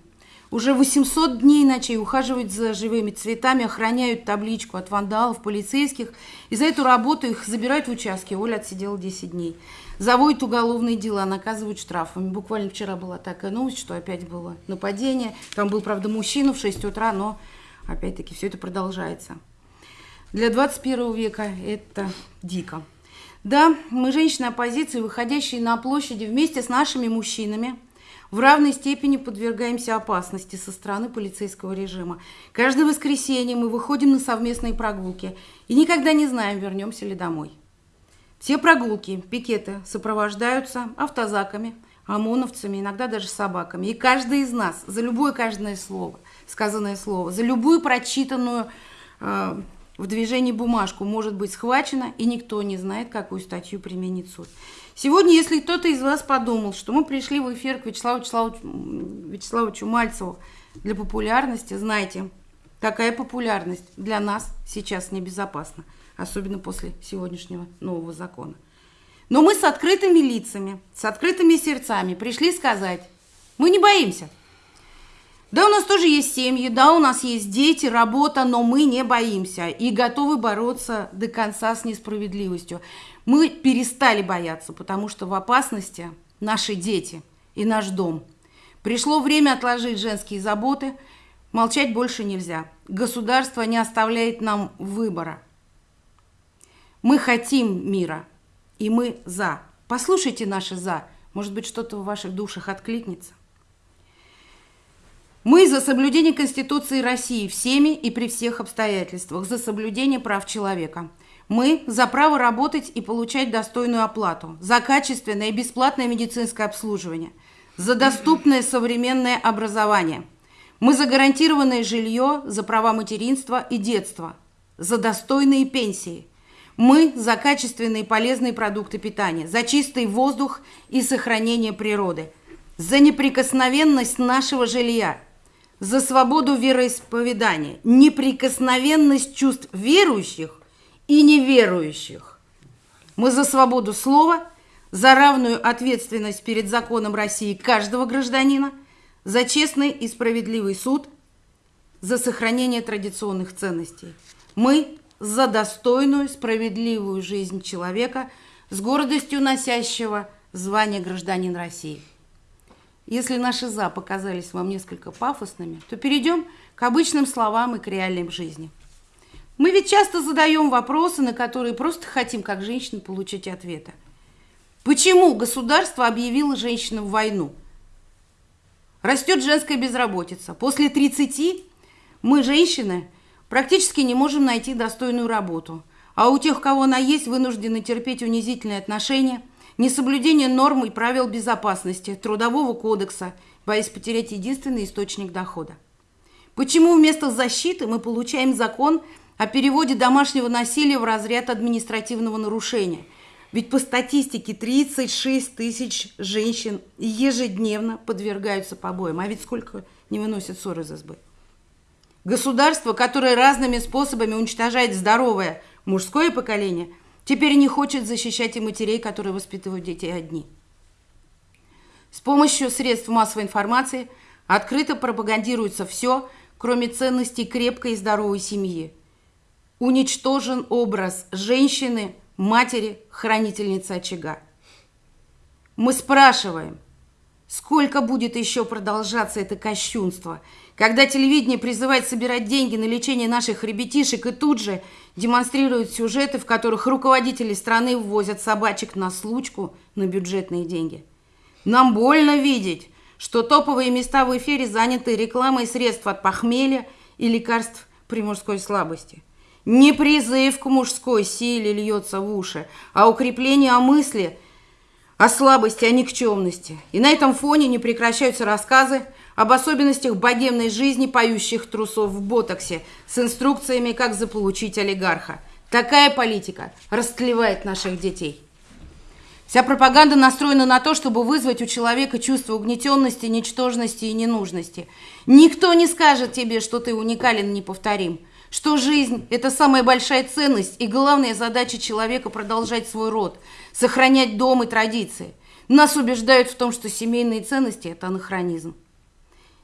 уже 800 дней ночей ухаживают за живыми цветами, охраняют табличку от вандалов, полицейских. И за эту работу их забирают в участки. Оля отсидела 10 дней. Заводят уголовные дела, наказывают штрафами. Буквально вчера была такая новость, что опять было нападение. Там был, правда, мужчина в 6 утра, но опять-таки все это продолжается. Для 21 века это дико. Да, мы женщины оппозиции, выходящие на площади вместе с нашими мужчинами, в равной степени подвергаемся опасности со стороны полицейского режима. Каждое воскресенье мы выходим на совместные прогулки и никогда не знаем, вернемся ли домой. Все прогулки, пикеты сопровождаются автозаками, ОМОНовцами, иногда даже собаками. И каждый из нас за любое каждое слово, сказанное слово, за любую прочитанную э, в движении бумажку может быть схвачено, и никто не знает, какую статью применит суд. Сегодня, если кто-то из вас подумал, что мы пришли в эфир к Вячеславу Вячеславовичу, Вячеславовичу Мальцеву для популярности, знайте, такая популярность для нас сейчас небезопасна, особенно после сегодняшнего нового закона. Но мы с открытыми лицами, с открытыми сердцами пришли сказать, мы не боимся. Да, у нас тоже есть семьи, да, у нас есть дети, работа, но мы не боимся и готовы бороться до конца с несправедливостью. Мы перестали бояться, потому что в опасности наши дети и наш дом. Пришло время отложить женские заботы, молчать больше нельзя. Государство не оставляет нам выбора. Мы хотим мира, и мы за. Послушайте наши за. Может быть, что-то в ваших душах откликнется. Мы за соблюдение Конституции России всеми и при всех обстоятельствах, за соблюдение прав человека. Мы за право работать и получать достойную оплату, за качественное и бесплатное медицинское обслуживание, за доступное современное образование. Мы за гарантированное жилье, за права материнства и детства, за достойные пенсии. Мы за качественные и полезные продукты питания, за чистый воздух и сохранение природы, за неприкосновенность нашего жилья, за свободу вероисповедания, неприкосновенность чувств верующих и неверующих. Мы за свободу слова, за равную ответственность перед законом России каждого гражданина, за честный и справедливый суд, за сохранение традиционных ценностей. Мы за достойную, справедливую жизнь человека с гордостью носящего звание гражданин России. Если наши «за» показались вам несколько пафосными, то перейдем к обычным словам и к реальной жизни. Мы ведь часто задаем вопросы, на которые просто хотим, как женщины, получить ответы. Почему государство объявило женщинам войну? Растет женская безработица. После 30 мы, женщины, практически не можем найти достойную работу. А у тех, кого она есть, вынуждены терпеть унизительные отношения, несоблюдение норм и правил безопасности, трудового кодекса, боясь потерять единственный источник дохода. Почему вместо защиты мы получаем закон о переводе домашнего насилия в разряд административного нарушения? Ведь по статистике 36 тысяч женщин ежедневно подвергаются побоям. А ведь сколько не выносят ссоры из избы? Государство, которое разными способами уничтожает здоровое мужское поколение, теперь не хочет защищать и матерей, которые воспитывают детей одни. С помощью средств массовой информации открыто пропагандируется все, кроме ценностей крепкой и здоровой семьи. Уничтожен образ женщины – матери, хранительницы очага. Мы спрашиваем, сколько будет еще продолжаться это кощунство, когда телевидение призывает собирать деньги на лечение наших ребятишек и тут же демонстрирует сюжеты, в которых руководители страны ввозят собачек на случку на бюджетные деньги. Нам больно видеть, что топовые места в эфире заняты рекламой средств от похмелья и лекарств при мужской слабости – не призыв к мужской силе льется в уши, а укрепление о мысли, о слабости, о никчемности. И на этом фоне не прекращаются рассказы об особенностях богемной жизни поющих трусов в ботоксе с инструкциями, как заполучить олигарха. Такая политика растлевает наших детей. Вся пропаганда настроена на то, чтобы вызвать у человека чувство угнетенности, ничтожности и ненужности. Никто не скажет тебе, что ты уникален неповторим что жизнь – это самая большая ценность и главная задача человека продолжать свой род, сохранять дом и традиции. Нас убеждают в том, что семейные ценности – это анахронизм.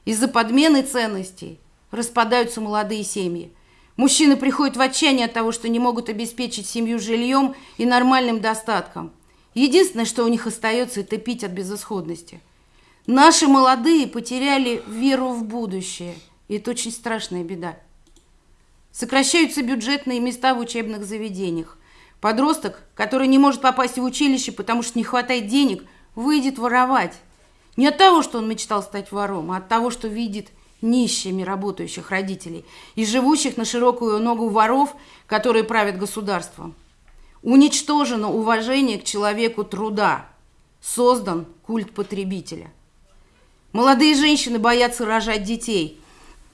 Из-за подмены ценностей распадаются молодые семьи. Мужчины приходят в отчаяние от того, что не могут обеспечить семью жильем и нормальным достатком. Единственное, что у них остается, это пить от безысходности. Наши молодые потеряли веру в будущее, и это очень страшная беда. Сокращаются бюджетные места в учебных заведениях. Подросток, который не может попасть в училище, потому что не хватает денег, выйдет воровать. Не от того, что он мечтал стать вором, а от того, что видит нищими работающих родителей и живущих на широкую ногу воров, которые правят государством. Уничтожено уважение к человеку труда. Создан культ потребителя. Молодые женщины боятся рожать детей –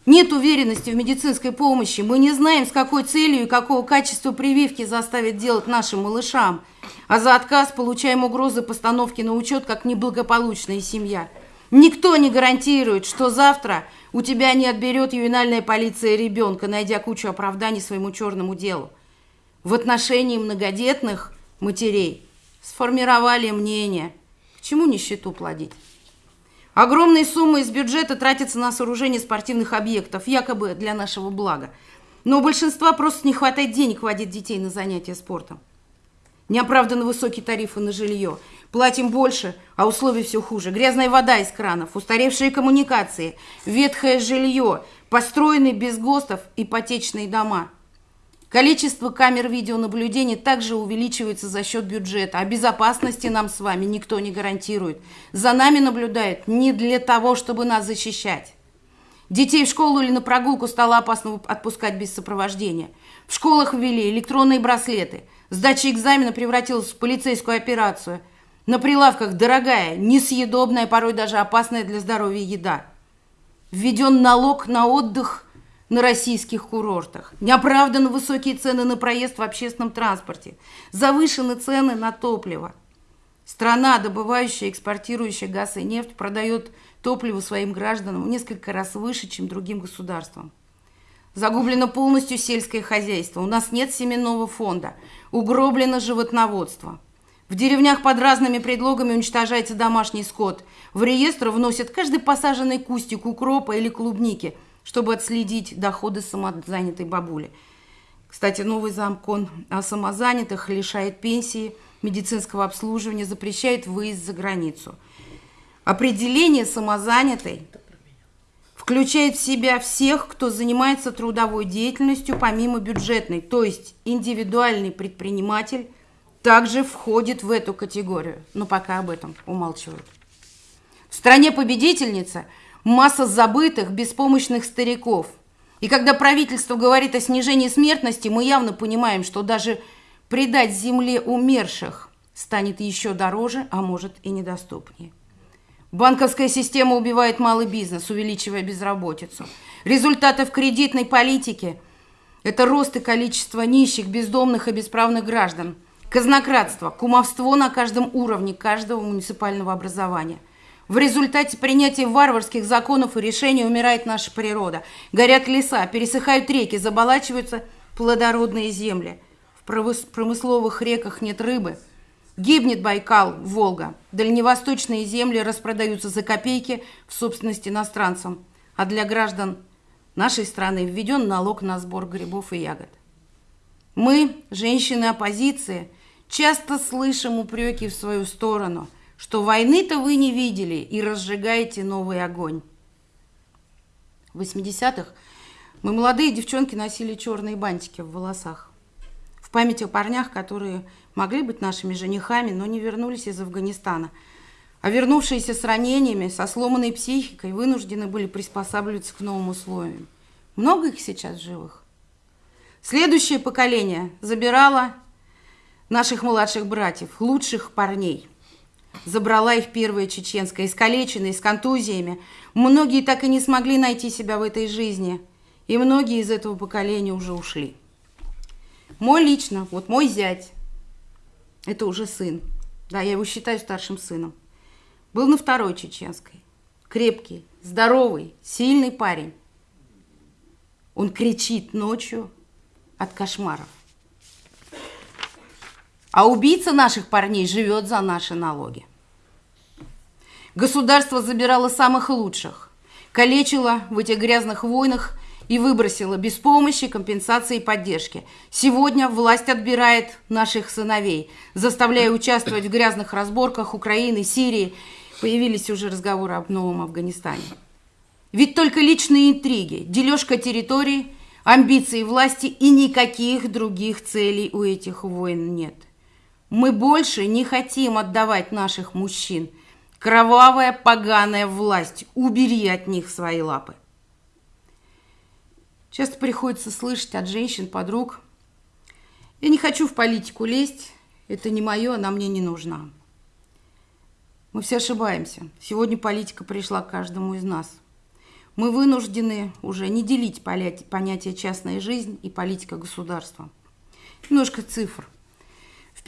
нет уверенности в медицинской помощи. Мы не знаем, с какой целью и какого качества прививки заставят делать нашим малышам. А за отказ получаем угрозы постановки на учет как неблагополучная семья. Никто не гарантирует, что завтра у тебя не отберет ювенальная полиция ребенка, найдя кучу оправданий своему черному делу. В отношении многодетных матерей сформировали мнение, к чему нищету плодить. Огромные суммы из бюджета тратятся на сооружение спортивных объектов, якобы для нашего блага. Но у большинства просто не хватает денег водить детей на занятия спортом. Неоправданно высокие тарифы на жилье. Платим больше, а условия все хуже. Грязная вода из кранов, устаревшие коммуникации, ветхое жилье, построенные без ГОСТов ипотечные дома – Количество камер видеонаблюдения также увеличивается за счет бюджета, а безопасности нам с вами никто не гарантирует. За нами наблюдают не для того, чтобы нас защищать. Детей в школу или на прогулку стало опасно отпускать без сопровождения. В школах ввели электронные браслеты. Сдача экзамена превратилась в полицейскую операцию. На прилавках дорогая, несъедобная, порой даже опасная для здоровья еда. Введен налог на отдых на российских курортах, неоправданно высокие цены на проезд в общественном транспорте, завышены цены на топливо. Страна, добывающая и экспортирующая газ и нефть, продает топливо своим гражданам в несколько раз выше, чем другим государствам. Загублено полностью сельское хозяйство. У нас нет семенного фонда. Угроблено животноводство. В деревнях под разными предлогами уничтожается домашний скот. В реестр вносят каждый посаженный кустик укропа или клубники – чтобы отследить доходы самозанятой бабули. Кстати, новый закон о самозанятых лишает пенсии, медицинского обслуживания, запрещает выезд за границу. Определение самозанятой включает в себя всех, кто занимается трудовой деятельностью помимо бюджетной, то есть индивидуальный предприниматель, также входит в эту категорию, но пока об этом умалчивают. В стране победительница масса забытых, беспомощных стариков. И когда правительство говорит о снижении смертности, мы явно понимаем, что даже предать земле умерших станет еще дороже, а может и недоступнее. Банковская система убивает малый бизнес, увеличивая безработицу. Результаты в кредитной политике – это рост и количество нищих, бездомных и бесправных граждан, казнократство, кумовство на каждом уровне каждого муниципального образования. В результате принятия варварских законов и решений умирает наша природа. Горят леса, пересыхают реки, заболачиваются плодородные земли. В промысловых реках нет рыбы. Гибнет Байкал, Волга. Дальневосточные земли распродаются за копейки в собственности иностранцам. А для граждан нашей страны введен налог на сбор грибов и ягод. Мы, женщины оппозиции, часто слышим упреки в свою сторону – что войны-то вы не видели и разжигаете новый огонь. В 80-х мы, молодые девчонки, носили черные бантики в волосах. В память о парнях, которые могли быть нашими женихами, но не вернулись из Афганистана. А вернувшиеся с ранениями, со сломанной психикой, вынуждены были приспосабливаться к новым условиям. Много их сейчас живых? Следующее поколение забирало наших младших братьев, лучших парней – забрала их первая чеченская, искалеченные, с контузиями. Многие так и не смогли найти себя в этой жизни, и многие из этого поколения уже ушли. Мой лично, вот мой зять, это уже сын, да, я его считаю старшим сыном, был на второй чеченской. Крепкий, здоровый, сильный парень. Он кричит ночью от кошмаров. А убийца наших парней живет за наши налоги. Государство забирало самых лучших, калечило в этих грязных войнах и выбросило без помощи, компенсации и поддержки. Сегодня власть отбирает наших сыновей, заставляя участвовать в грязных разборках Украины, Сирии. Появились уже разговоры об новом Афганистане. Ведь только личные интриги, дележка территорий, амбиции власти и никаких других целей у этих войн нет. Мы больше не хотим отдавать наших мужчин – Кровавая поганая власть, убери от них свои лапы. Часто приходится слышать от женщин, подруг, я не хочу в политику лезть, это не мое, она мне не нужна. Мы все ошибаемся. Сегодня политика пришла к каждому из нас. Мы вынуждены уже не делить понятие частная жизнь и политика государства. Немножко цифр –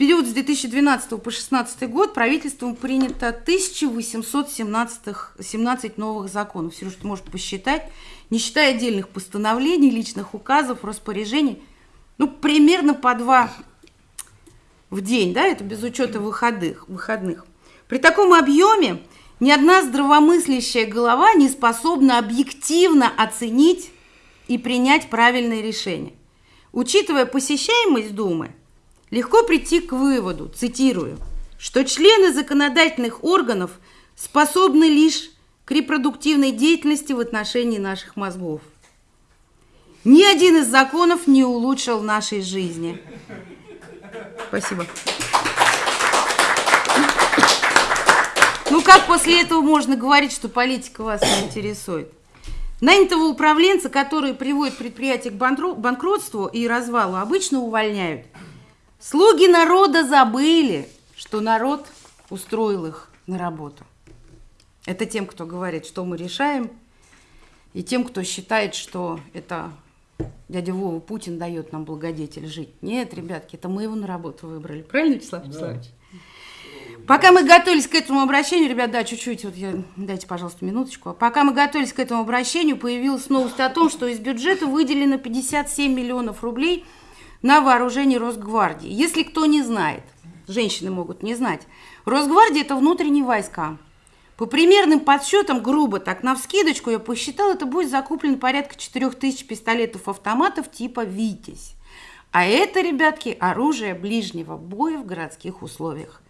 период с 2012 по 2016 год правительством принято 1817 новых законов. Сереж, ты можешь посчитать, не считая отдельных постановлений, личных указов, распоряжений, ну, примерно по два в день, да, это без учета выходных. выходных. При таком объеме ни одна здравомыслящая голова не способна объективно оценить и принять правильное решение. Учитывая посещаемость Думы – легко прийти к выводу, цитирую, что члены законодательных органов способны лишь к репродуктивной деятельности в отношении наших мозгов. Ни один из законов не улучшил нашей жизни. Спасибо. Ну как после этого можно говорить, что политика вас не интересует? Нанятого управленца, который приводит предприятие к банкротству и развалу, обычно увольняют – Слуги народа забыли, что народ устроил их на работу. Это тем, кто говорит, что мы решаем, и тем, кто считает, что это дядя Вова Путин дает нам благодетель жить. Нет, ребятки, это мы его на работу выбрали. Правильно, Вячеслав Вячеславович? Пока мы готовились к этому обращению, ребят, да, чуть-чуть, вот я, дайте, пожалуйста, минуточку. Пока мы готовились к этому обращению, появилась новость о том, что из бюджета выделено 57 миллионов рублей – на вооружении Росгвардии. Если кто не знает, женщины могут не знать, Росгвардия – это внутренние войска. По примерным подсчетам, грубо так, на вскидочку я посчитал, это будет закуплено порядка 4000 пистолетов-автоматов типа «Витязь». А это, ребятки, оружие ближнего боя в городских условиях.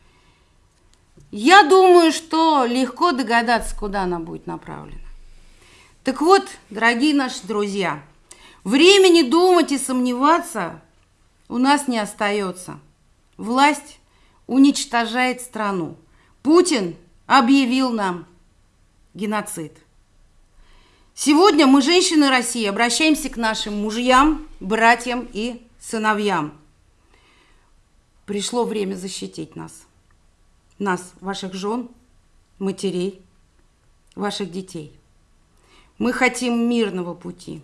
Я думаю, что легко догадаться, куда она будет направлена. Так вот, дорогие наши друзья, времени думать и сомневаться у нас не остается. Власть уничтожает страну. Путин объявил нам геноцид. Сегодня мы, женщины России, обращаемся к нашим мужьям, братьям и сыновьям. Пришло время защитить нас. Нас, ваших жен, матерей, ваших детей. Мы хотим мирного пути.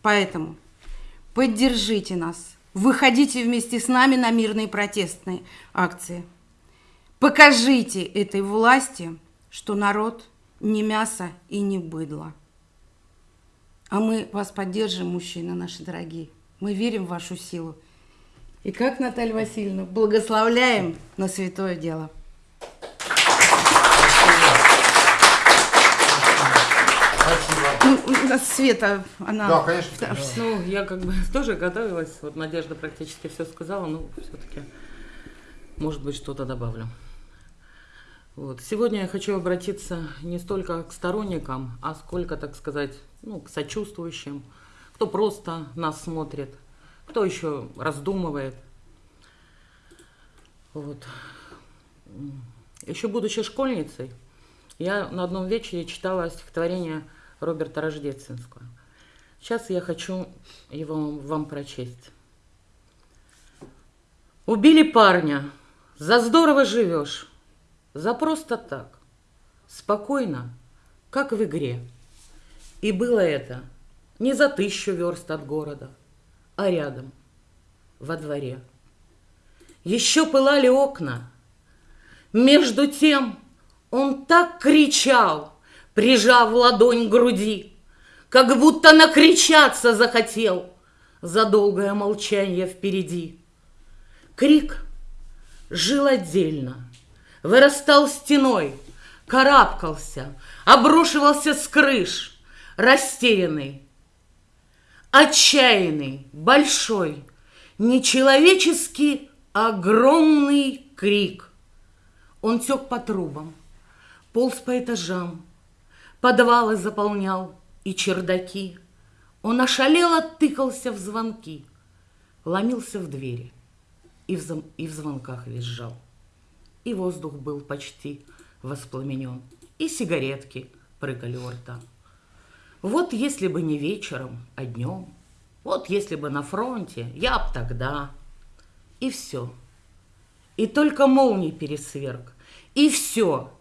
Поэтому поддержите нас. Выходите вместе с нами на мирные протестные акции. Покажите этой власти, что народ не мясо и не быдло. А мы вас поддержим, мужчины наши дорогие. Мы верим в вашу силу. И как, Наталья Васильевна, благословляем на святое дело. У нас Света, она... Да, конечно. Да, Ну, я как бы тоже готовилась. Вот Надежда практически все сказала, но все-таки, может быть, что-то добавлю. Вот. Сегодня я хочу обратиться не столько к сторонникам, а сколько, так сказать, ну, к сочувствующим, кто просто нас смотрит, кто еще раздумывает. Вот. Еще будучи школьницей, я на одном вечере читала стихотворение Роберта Рождественского. Сейчас я хочу его вам прочесть. Убили парня, за здорово живешь, за просто так, спокойно, как в игре. И было это не за тысячу верст от города, а рядом, во дворе. Еще пылали окна. Между тем он так кричал, прижав ладонь к груди, как будто накричаться захотел за долгое молчание впереди. Крик жил отдельно, вырастал стеной, карабкался, обрушивался с крыш, растерянный, отчаянный, большой, нечеловеческий огромный крик. Он тек по трубам, полз по этажам, подвалы заполнял и чердаки. Он ошалело тыкался в звонки, ломился в двери и в, зам... и в звонках визжал. И воздух был почти воспламенен, и сигаретки прыгали у рта. Вот если бы не вечером, а днем, вот если бы на фронте, я б тогда. И все. И только молний пересверг. И все.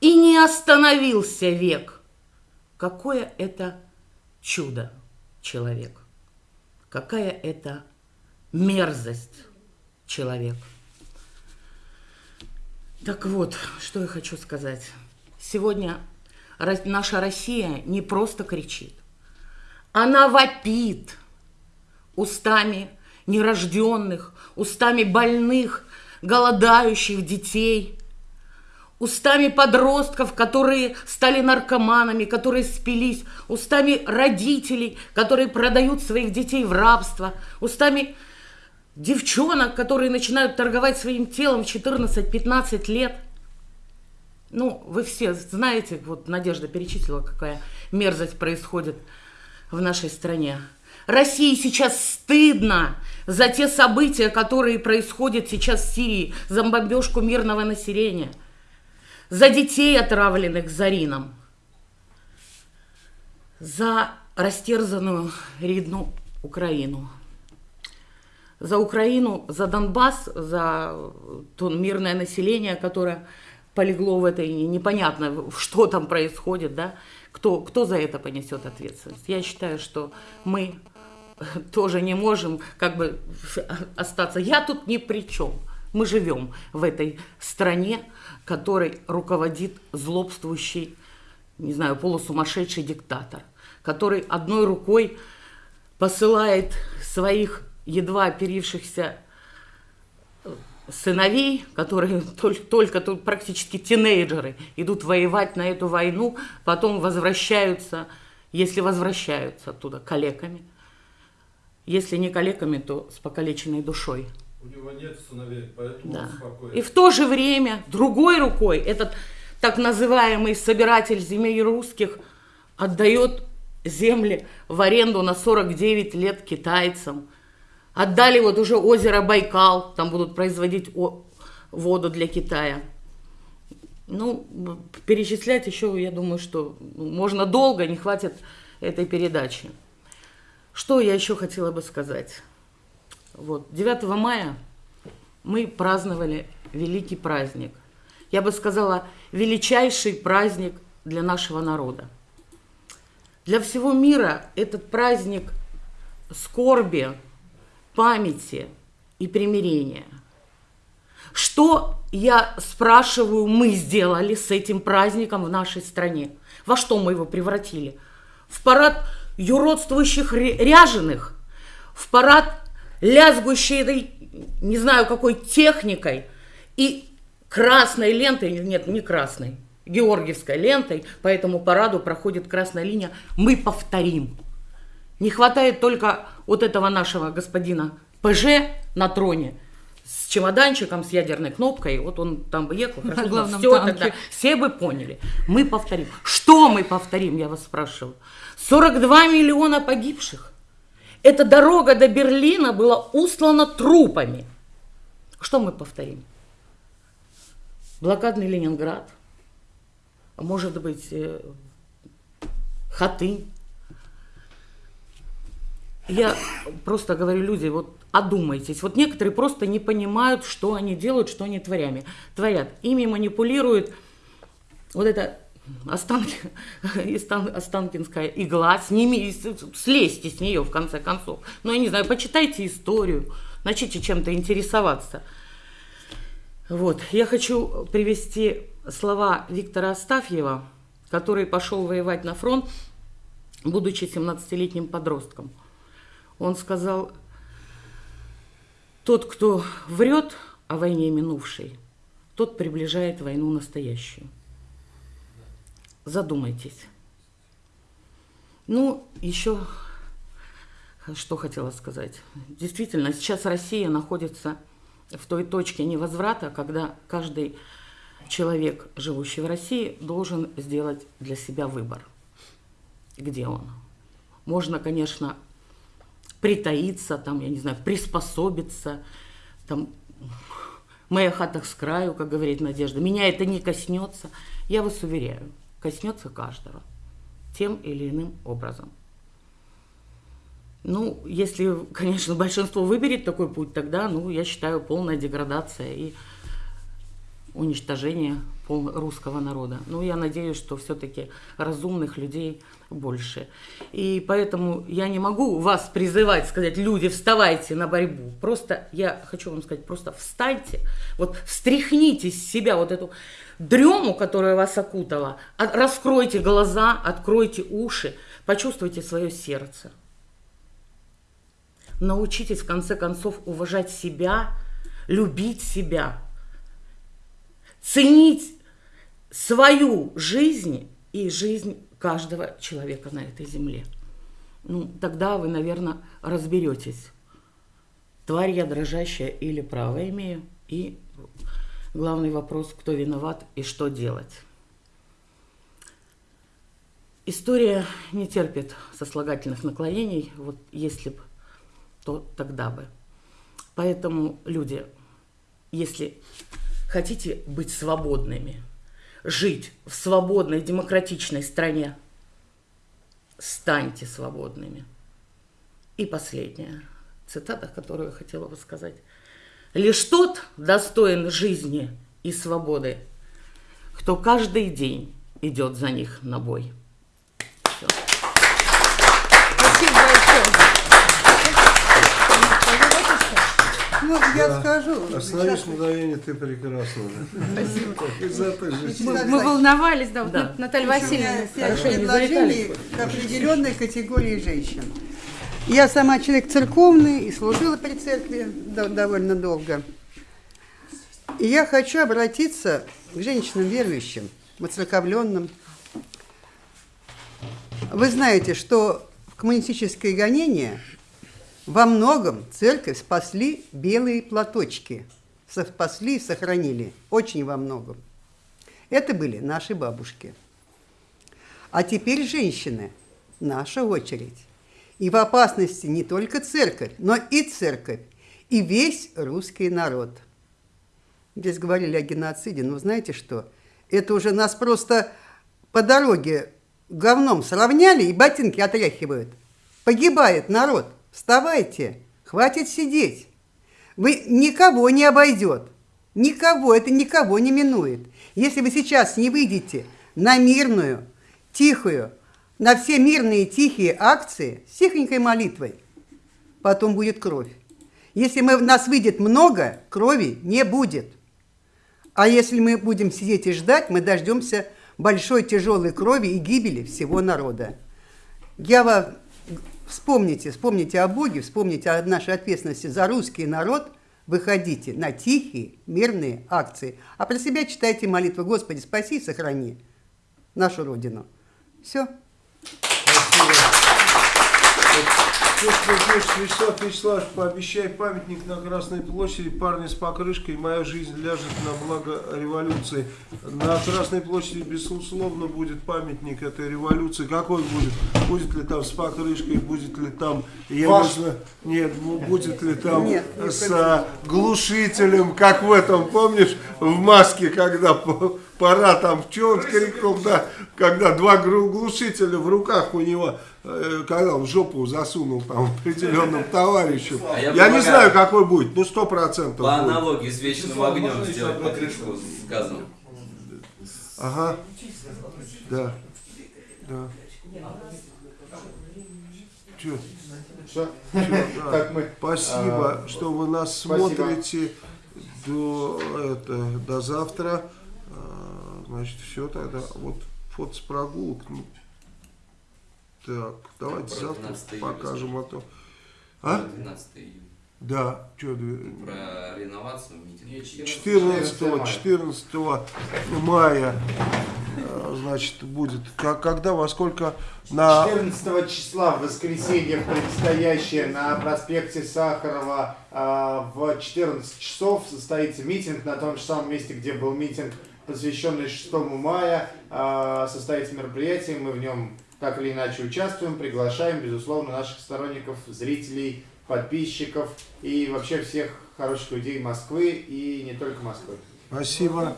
И не остановился век. Какое это чудо человек. Какая это мерзость человек. Так вот, что я хочу сказать. Сегодня наша Россия не просто кричит, она вопит устами нерожденных, устами больных, голодающих детей, устами подростков, которые стали наркоманами, которые спились, устами родителей, которые продают своих детей в рабство, устами девчонок, которые начинают торговать своим телом в 14-15 лет. Ну, вы все знаете, вот Надежда перечислила, какая мерзость происходит в нашей стране. России сейчас стыдно за те события, которые происходят сейчас в Сирии, за бомбежку мирного населения, за детей, отравленных Зарином, за растерзанную рідну Украину, за Украину, за Донбасс, за то мирное население, которое полегло в этой, непонятно, что там происходит, да, кто, кто за это понесет ответственность. Я считаю, что мы тоже не можем как бы остаться. Я тут ни при чем. Мы живем в этой стране, которой руководит злобствующий, не знаю, полусумасшедший диктатор, который одной рукой посылает своих едва оперившихся сыновей, которые только, только тут практически тинейджеры, идут воевать на эту войну, потом возвращаются, если возвращаются оттуда калеками – если не калеками, то с покалеченной душой. У него нет сыновей, поэтому да. он спокоен. И в то же время другой рукой этот так называемый собиратель земель русских отдает земли в аренду на 49 лет китайцам. Отдали вот уже озеро Байкал, там будут производить воду для Китая. Ну, перечислять еще, я думаю, что можно долго, не хватит этой передачи. Что я еще хотела бы сказать? Вот, 9 мая мы праздновали великий праздник. Я бы сказала, величайший праздник для нашего народа. Для всего мира этот праздник скорби, памяти и примирения. Что, я спрашиваю, мы сделали с этим праздником в нашей стране? Во что мы его превратили? В парад юродствующих ряженых, в парад лязгущей, не знаю какой техникой и красной лентой, нет, не красной, георгиевской лентой, по этому параду проходит красная линия, мы повторим. Не хватает только вот этого нашего господина ПЖ на троне с чемоданчиком, с ядерной кнопкой, вот он там ехал, на главном все танке. тогда, все бы поняли. Мы повторим. Что мы повторим, я вас спрашиваю? 42 миллиона погибших. Эта дорога до Берлина была устлана трупами. Что мы повторим? Блокадный Ленинград, а может быть, э, Хатынь. Я просто говорю, люди, вот одумайтесь. Вот некоторые просто не понимают, что они делают, что они творями, творят. Ими манипулирует вот это Останки, Останкинская игла, с ними, слезьте с нее в конце концов. Ну, я не знаю, почитайте историю, начните чем-то интересоваться. Вот, я хочу привести слова Виктора Астафьева, который пошел воевать на фронт, будучи 17-летним подростком. Он сказал, тот, кто врет о войне минувшей, тот приближает войну настоящую. Задумайтесь. Ну, еще что хотела сказать. Действительно, сейчас Россия находится в той точке невозврата, когда каждый человек, живущий в России, должен сделать для себя выбор. Где он? Можно, конечно, притаиться, там, я не знаю, приспособиться, там, моя хата с краю, как говорит Надежда, меня это не коснется. Я вас уверяю, коснется каждого тем или иным образом. Ну, если, конечно, большинство выберет такой путь, тогда, ну, я считаю, полная деградация и уничтожение русского народа. Ну, я надеюсь, что все-таки разумных людей больше. И поэтому я не могу вас призывать, сказать, люди, вставайте на борьбу. Просто я хочу вам сказать, просто встаньте, вот встряхните с себя вот эту дрему, которая вас окутала. Раскройте глаза, откройте уши, почувствуйте свое сердце. Научитесь, в конце концов, уважать себя, любить себя, ценить свою жизнь и жизнь каждого человека на этой земле. Ну, тогда вы, наверное, разберетесь, тварь я дрожащая или право имею, и главный вопрос, кто виноват и что делать. История не терпит сослагательных наклонений, вот если бы то тогда бы. Поэтому, люди, если хотите быть свободными, жить в свободной демократичной стране, станьте свободными. И последняя цитата, которую я хотела бы сказать. Лишь тот достоин жизни и свободы, кто каждый день идет за них на бой. Все. Спасибо большое. Ну, я Да. скажу. Остановись Сейчас- мгновение, ты прекрасна. Спасибо. Мы, волновались, да, вот. Наталья Васильевна. залетали. к определенной категории женщин. Я сама человек церковный и служила при церкви до- довольно долго. И я хочу обратиться к женщинам верующим, воцерковленным. Вы знаете, что в коммунистическое гонение во многом церковь спасли белые платочки. Спасли и сохранили. Очень во многом. Это были наши бабушки. А теперь женщины, наша очередь. И в опасности не только церковь, но и церковь, и весь русский народ. Здесь говорили о геноциде, но знаете что? Это уже нас просто по дороге говном сравняли и ботинки отряхивают. Погибает народ. Вставайте, хватит сидеть. Вы никого не обойдет. Никого, это никого не минует. Если вы сейчас не выйдете на мирную, тихую, на все мирные тихие акции с тихонькой молитвой, потом будет кровь. Если мы, нас выйдет много, крови не будет. А если мы будем сидеть и ждать, мы дождемся большой тяжелой крови и гибели всего народа. Я вас вспомните, вспомните о Боге, вспомните о нашей ответственности за русский народ, выходите на тихие, мирные акции. А про себя читайте молитву «Господи, спаси и сохрани нашу Родину». Все. Спасибо. Вячеслав Вячеславович, пообещай памятник на Красной площади, парни с покрышкой, моя жизнь ляжет на благо революции. На Красной площади, безусловно, будет памятник этой революции. Какой будет? Будет ли там с покрышкой, будет ли там, я Ваш. знаю, нет, ну, будет ли там Нет, не с а, глушителем, как в этом, помнишь, в маске, когда пора там, что он крикнул, да, когда два глушителя в руках у него, э, когда он в жопу засунул там определенным товарищем. А я я не знаю, какой будет, ну сто процентов По будет. аналогии с вечным огнем сделать покрышку с газом. Ага, да, да. Все? да. Так мы... Спасибо, А, что вы нас спасибо. смотрите. До, это, до завтра. Значит, все тогда. Вот фото с прогулок. Ну, так, давайте Про завтра 12 июля покажем, а то. А? 12 июня. Да, что, Про реновацию митинга. 14, 14 мая, э, значит, будет. Как, когда, во сколько на... 14 числа в воскресенье предстоящее на проспекте Сахарова а, в 14 часов состоится митинг на том же самом месте, где был митинг, посвященный 6 мая. А, Состоится мероприятие, мы в нем так или иначе участвуем, приглашаем, безусловно, наших сторонников, зрителей, подписчиков и вообще всех хороших людей Москвы и не только Москвы. Спасибо.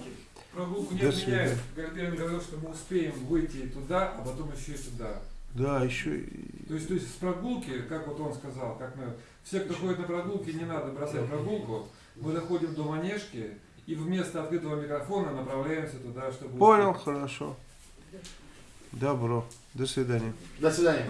Прогулку не отменяют. Говорил, что мы успеем выйти туда, а потом еще и туда. Да, еще... и- То есть, то есть с прогулки, как вот он сказал, как мы, все, кто ходит на прогулки, не надо бросать прогулку. Мы доходим до манежки и вместо открытого микрофона направляемся туда, чтобы... Понял, успеть. хорошо. Добро. До свидания. До свидания.